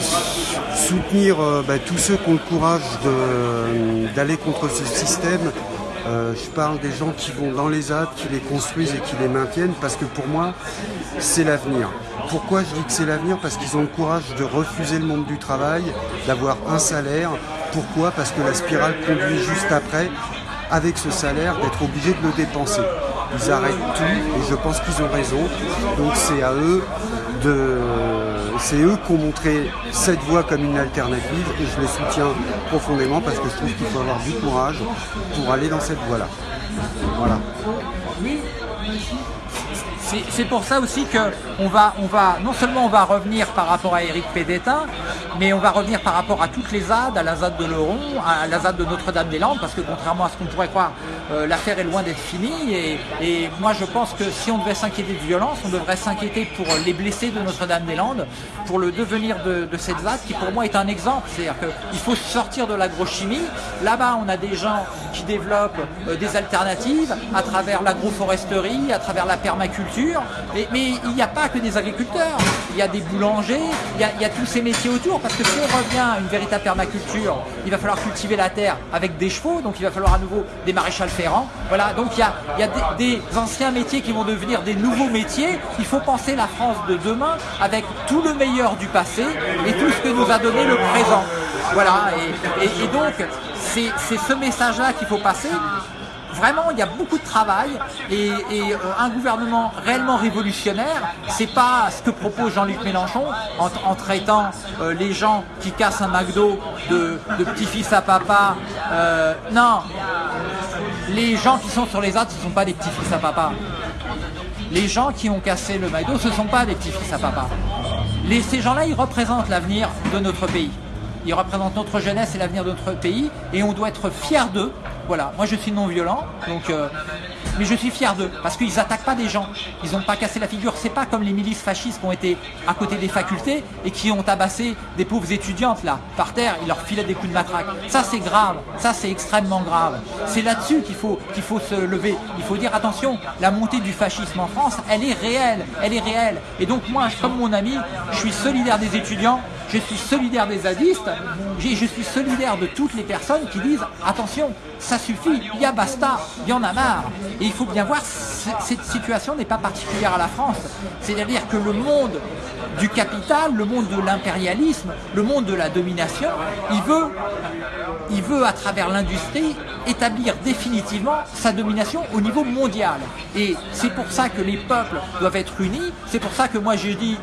soutenir euh, bah, tous ceux qui ont le courage d'aller contre ce système. je parle des gens qui vont dans les ZAD, qui les construisent et qui les maintiennent, parce que pour moi, c'est l'avenir. Pourquoi je dis que c'est l'avenir? Parce qu'ils ont le courage de refuser le monde du travail, d'avoir un salaire. Pourquoi? Parce que la spirale conduit juste après, avec ce salaire, d'être obligé de le dépenser ils arrêtent tout et je pense qu'ils ont raison. Donc c'est à eux de. C'est eux qui ont montré cette voie comme une alternative et je les soutiens profondément parce que je trouve qu'il faut avoir du courage pour aller dans cette voie-là. Voilà. C'est pour ça aussi que on va, on va, non seulement on va revenir par rapport à Éric Pédétin, mais on va revenir par rapport à toutes les ZAD, à la ZAD de Leron, à la ZAD de Notre-Dame-des-Landes, parce que contrairement à ce qu'on pourrait croire, euh, l'affaire est loin d'être finie. Et, moi, je pense que si on devait s'inquiéter de violence, on devrait s'inquiéter pour les blessés de Notre-Dame-des-Landes, pour le devenir de, de cette ZAD, qui pour moi est un exemple. C'est-à-dire qu'il faut sortir de l'agrochimie. Là-bas, on a des gens qui développent euh, des alternatives à travers l'agroforesterie, à travers la permaculture. Mais, il n'y a pas que des agriculteurs. Il y a des boulangers, il y a, tous ces métiers autour. Parce que si on revient à une véritable permaculture, il va falloir cultiver la terre avec des chevaux. Donc il va falloir à nouveau des maréchals ferrants. Voilà, donc il y a, des, anciens métiers qui vont devenir des nouveaux métiers. Il faut penser la France de demain avec tout le meilleur du passé et tout ce que nous a donné le présent. Voilà, et, et donc c'est ce message-là qu'il faut passer. Vraiment, il y a beaucoup de travail et, euh, un gouvernement réellement révolutionnaire, c'est pas ce que propose Jean-Luc Mélenchon en, traitant euh, les gens qui cassent un McDo de, petit-fils à papa. Euh, non, les gens qui sont sur les arts, ce ne sont pas des petits-fils à papa. Les gens qui ont cassé le McDo, ce ne sont pas des petits-fils à papa. Ces gens-là, ils représentent l'avenir de notre pays. Ils représentent notre jeunesse et l'avenir de notre pays et on doit être fiers d'eux. Voilà, moi je suis non violent, donc euh, mais je suis fier d'eux parce qu'ils attaquent pas des gens, ils n'ont pas cassé la figure. C'est pas comme les milices fascistes qui ont été à côté des facultés et qui ont tabassé des pauvres étudiantes là par terre, ils leur filaient des coups de matraque. Ça c'est grave, ça c'est extrêmement grave. C'est là-dessus qu'il faut qu'il faut se lever. Il faut dire attention, la montée du fascisme en France, elle est réelle, elle est réelle. Et donc moi, comme mon ami, je suis solidaire des étudiants je suis solidaire des zadistes, je suis solidaire de toutes les personnes qui disent attention, ça suffit, il y a basta, il y en a marre. Et il faut bien voir, cette situation n'est pas particulière à la France. C'est-à-dire que le monde du capital, le monde de l'impérialisme, le monde de la domination, il veut, il veut à travers l'industrie établir définitivement sa domination au niveau mondial. Et c'est pour ça que les peuples doivent être unis, c'est pour ça que moi je dis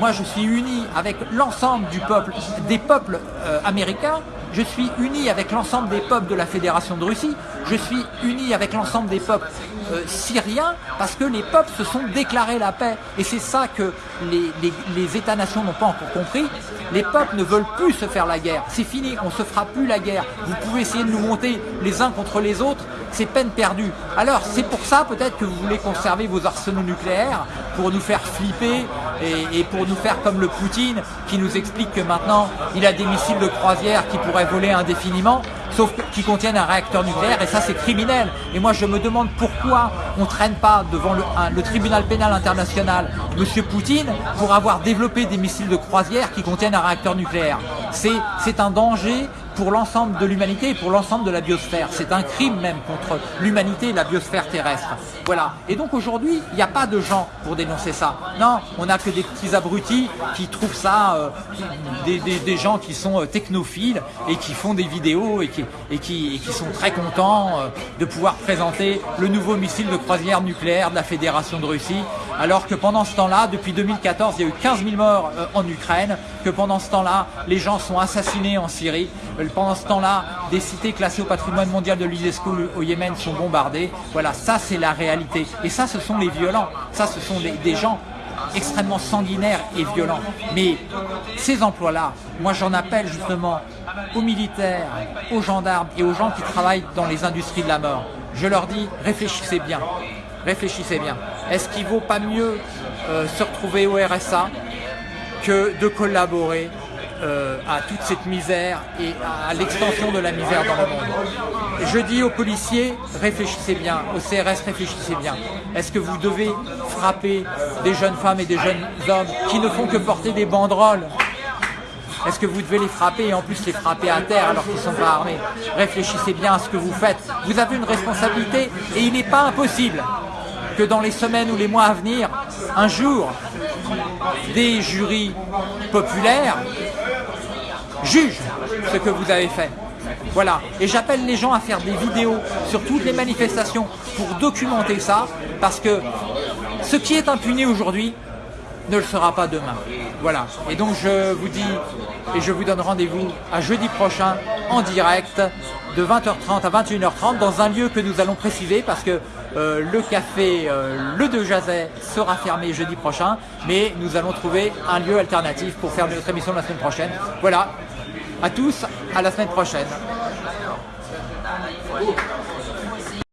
moi, je suis uni avec l'ensemble du peuple, des peuples euh, américains. Je suis uni avec l'ensemble des peuples de la Fédération de Russie. Je suis uni avec l'ensemble des peuples euh, syriens parce que les peuples se sont déclarés la paix. Et c'est ça que les, États-nations n'ont pas encore compris. Les peuples ne veulent plus se faire la guerre. C'est fini, on ne se fera plus la guerre. Vous pouvez essayer de nous monter les uns contre les autres, c'est peine perdue. Alors c'est pour ça peut-être que vous voulez conserver vos arsenaux nucléaires pour nous faire flipper et, pour nous faire comme le Poutine qui nous explique que maintenant il a des missiles de croisière qui pourraient voler indéfiniment sauf qui contiennent un réacteur nucléaire et ça c'est criminel. Et moi je me demande pourquoi on ne traîne pas devant le, le tribunal pénal international Monsieur Poutine pour avoir développé des missiles de croisière qui contiennent un réacteur nucléaire. C'est un danger pour l'ensemble de l'humanité et pour l'ensemble de la biosphère. C'est un crime même contre l'humanité et la biosphère terrestre. Voilà. Et donc aujourd'hui, il n'y a pas de gens pour dénoncer ça. Non, on n'a que des petits abrutis qui trouvent ça, euh, des, des, gens qui sont euh, technophiles et qui font des vidéos et qui, et qui, et qui sont très contents euh, de pouvoir présenter le nouveau missile de croisière nucléaire de la Fédération de Russie. Alors que pendant ce temps-là, depuis 2014, il y a eu 15 000 morts euh, en Ukraine, que pendant ce temps-là, les gens sont assassinés en Syrie, pendant ce temps-là, des cités classées au patrimoine mondial de l'UNESCO au Yémen sont bombardées. Voilà, ça c'est la réalité. Et ça, ce sont les violents. Ça, ce sont des, des gens extrêmement sanguinaires et violents. Mais ces emplois-là, moi j'en appelle justement aux militaires, aux gendarmes et aux gens qui travaillent dans les industries de la mort. Je leur dis, réfléchissez bien. Réfléchissez bien. Est-ce qu'il vaut pas mieux euh, se retrouver au RSA que de collaborer euh, à toute cette misère et à l'extension de la misère dans le monde? Je dis aux policiers, réfléchissez bien, au CRS, réfléchissez bien. Est-ce que vous devez frapper des jeunes femmes et des jeunes hommes qui ne font que porter des banderoles? Est-ce que vous devez les frapper et en plus les frapper à terre alors qu'ils ne sont pas armés? Réfléchissez bien à ce que vous faites. Vous avez une responsabilité et il n'est pas impossible que dans les semaines ou les mois à venir, un jour, des jurys populaires jugent ce que vous avez fait. Voilà. Et j'appelle les gens à faire des vidéos sur toutes les manifestations pour documenter ça, parce que ce qui est impuni aujourd'hui ne le sera pas demain. Voilà. Et donc je vous dis, et je vous donne rendez-vous à jeudi prochain en direct de 20h30 à 21h30 dans un lieu que nous allons préciser parce que euh, le café euh, Le De Jazet sera fermé jeudi prochain, mais nous allons trouver un lieu alternatif pour faire notre émission la semaine prochaine. Voilà, à tous, à la semaine prochaine.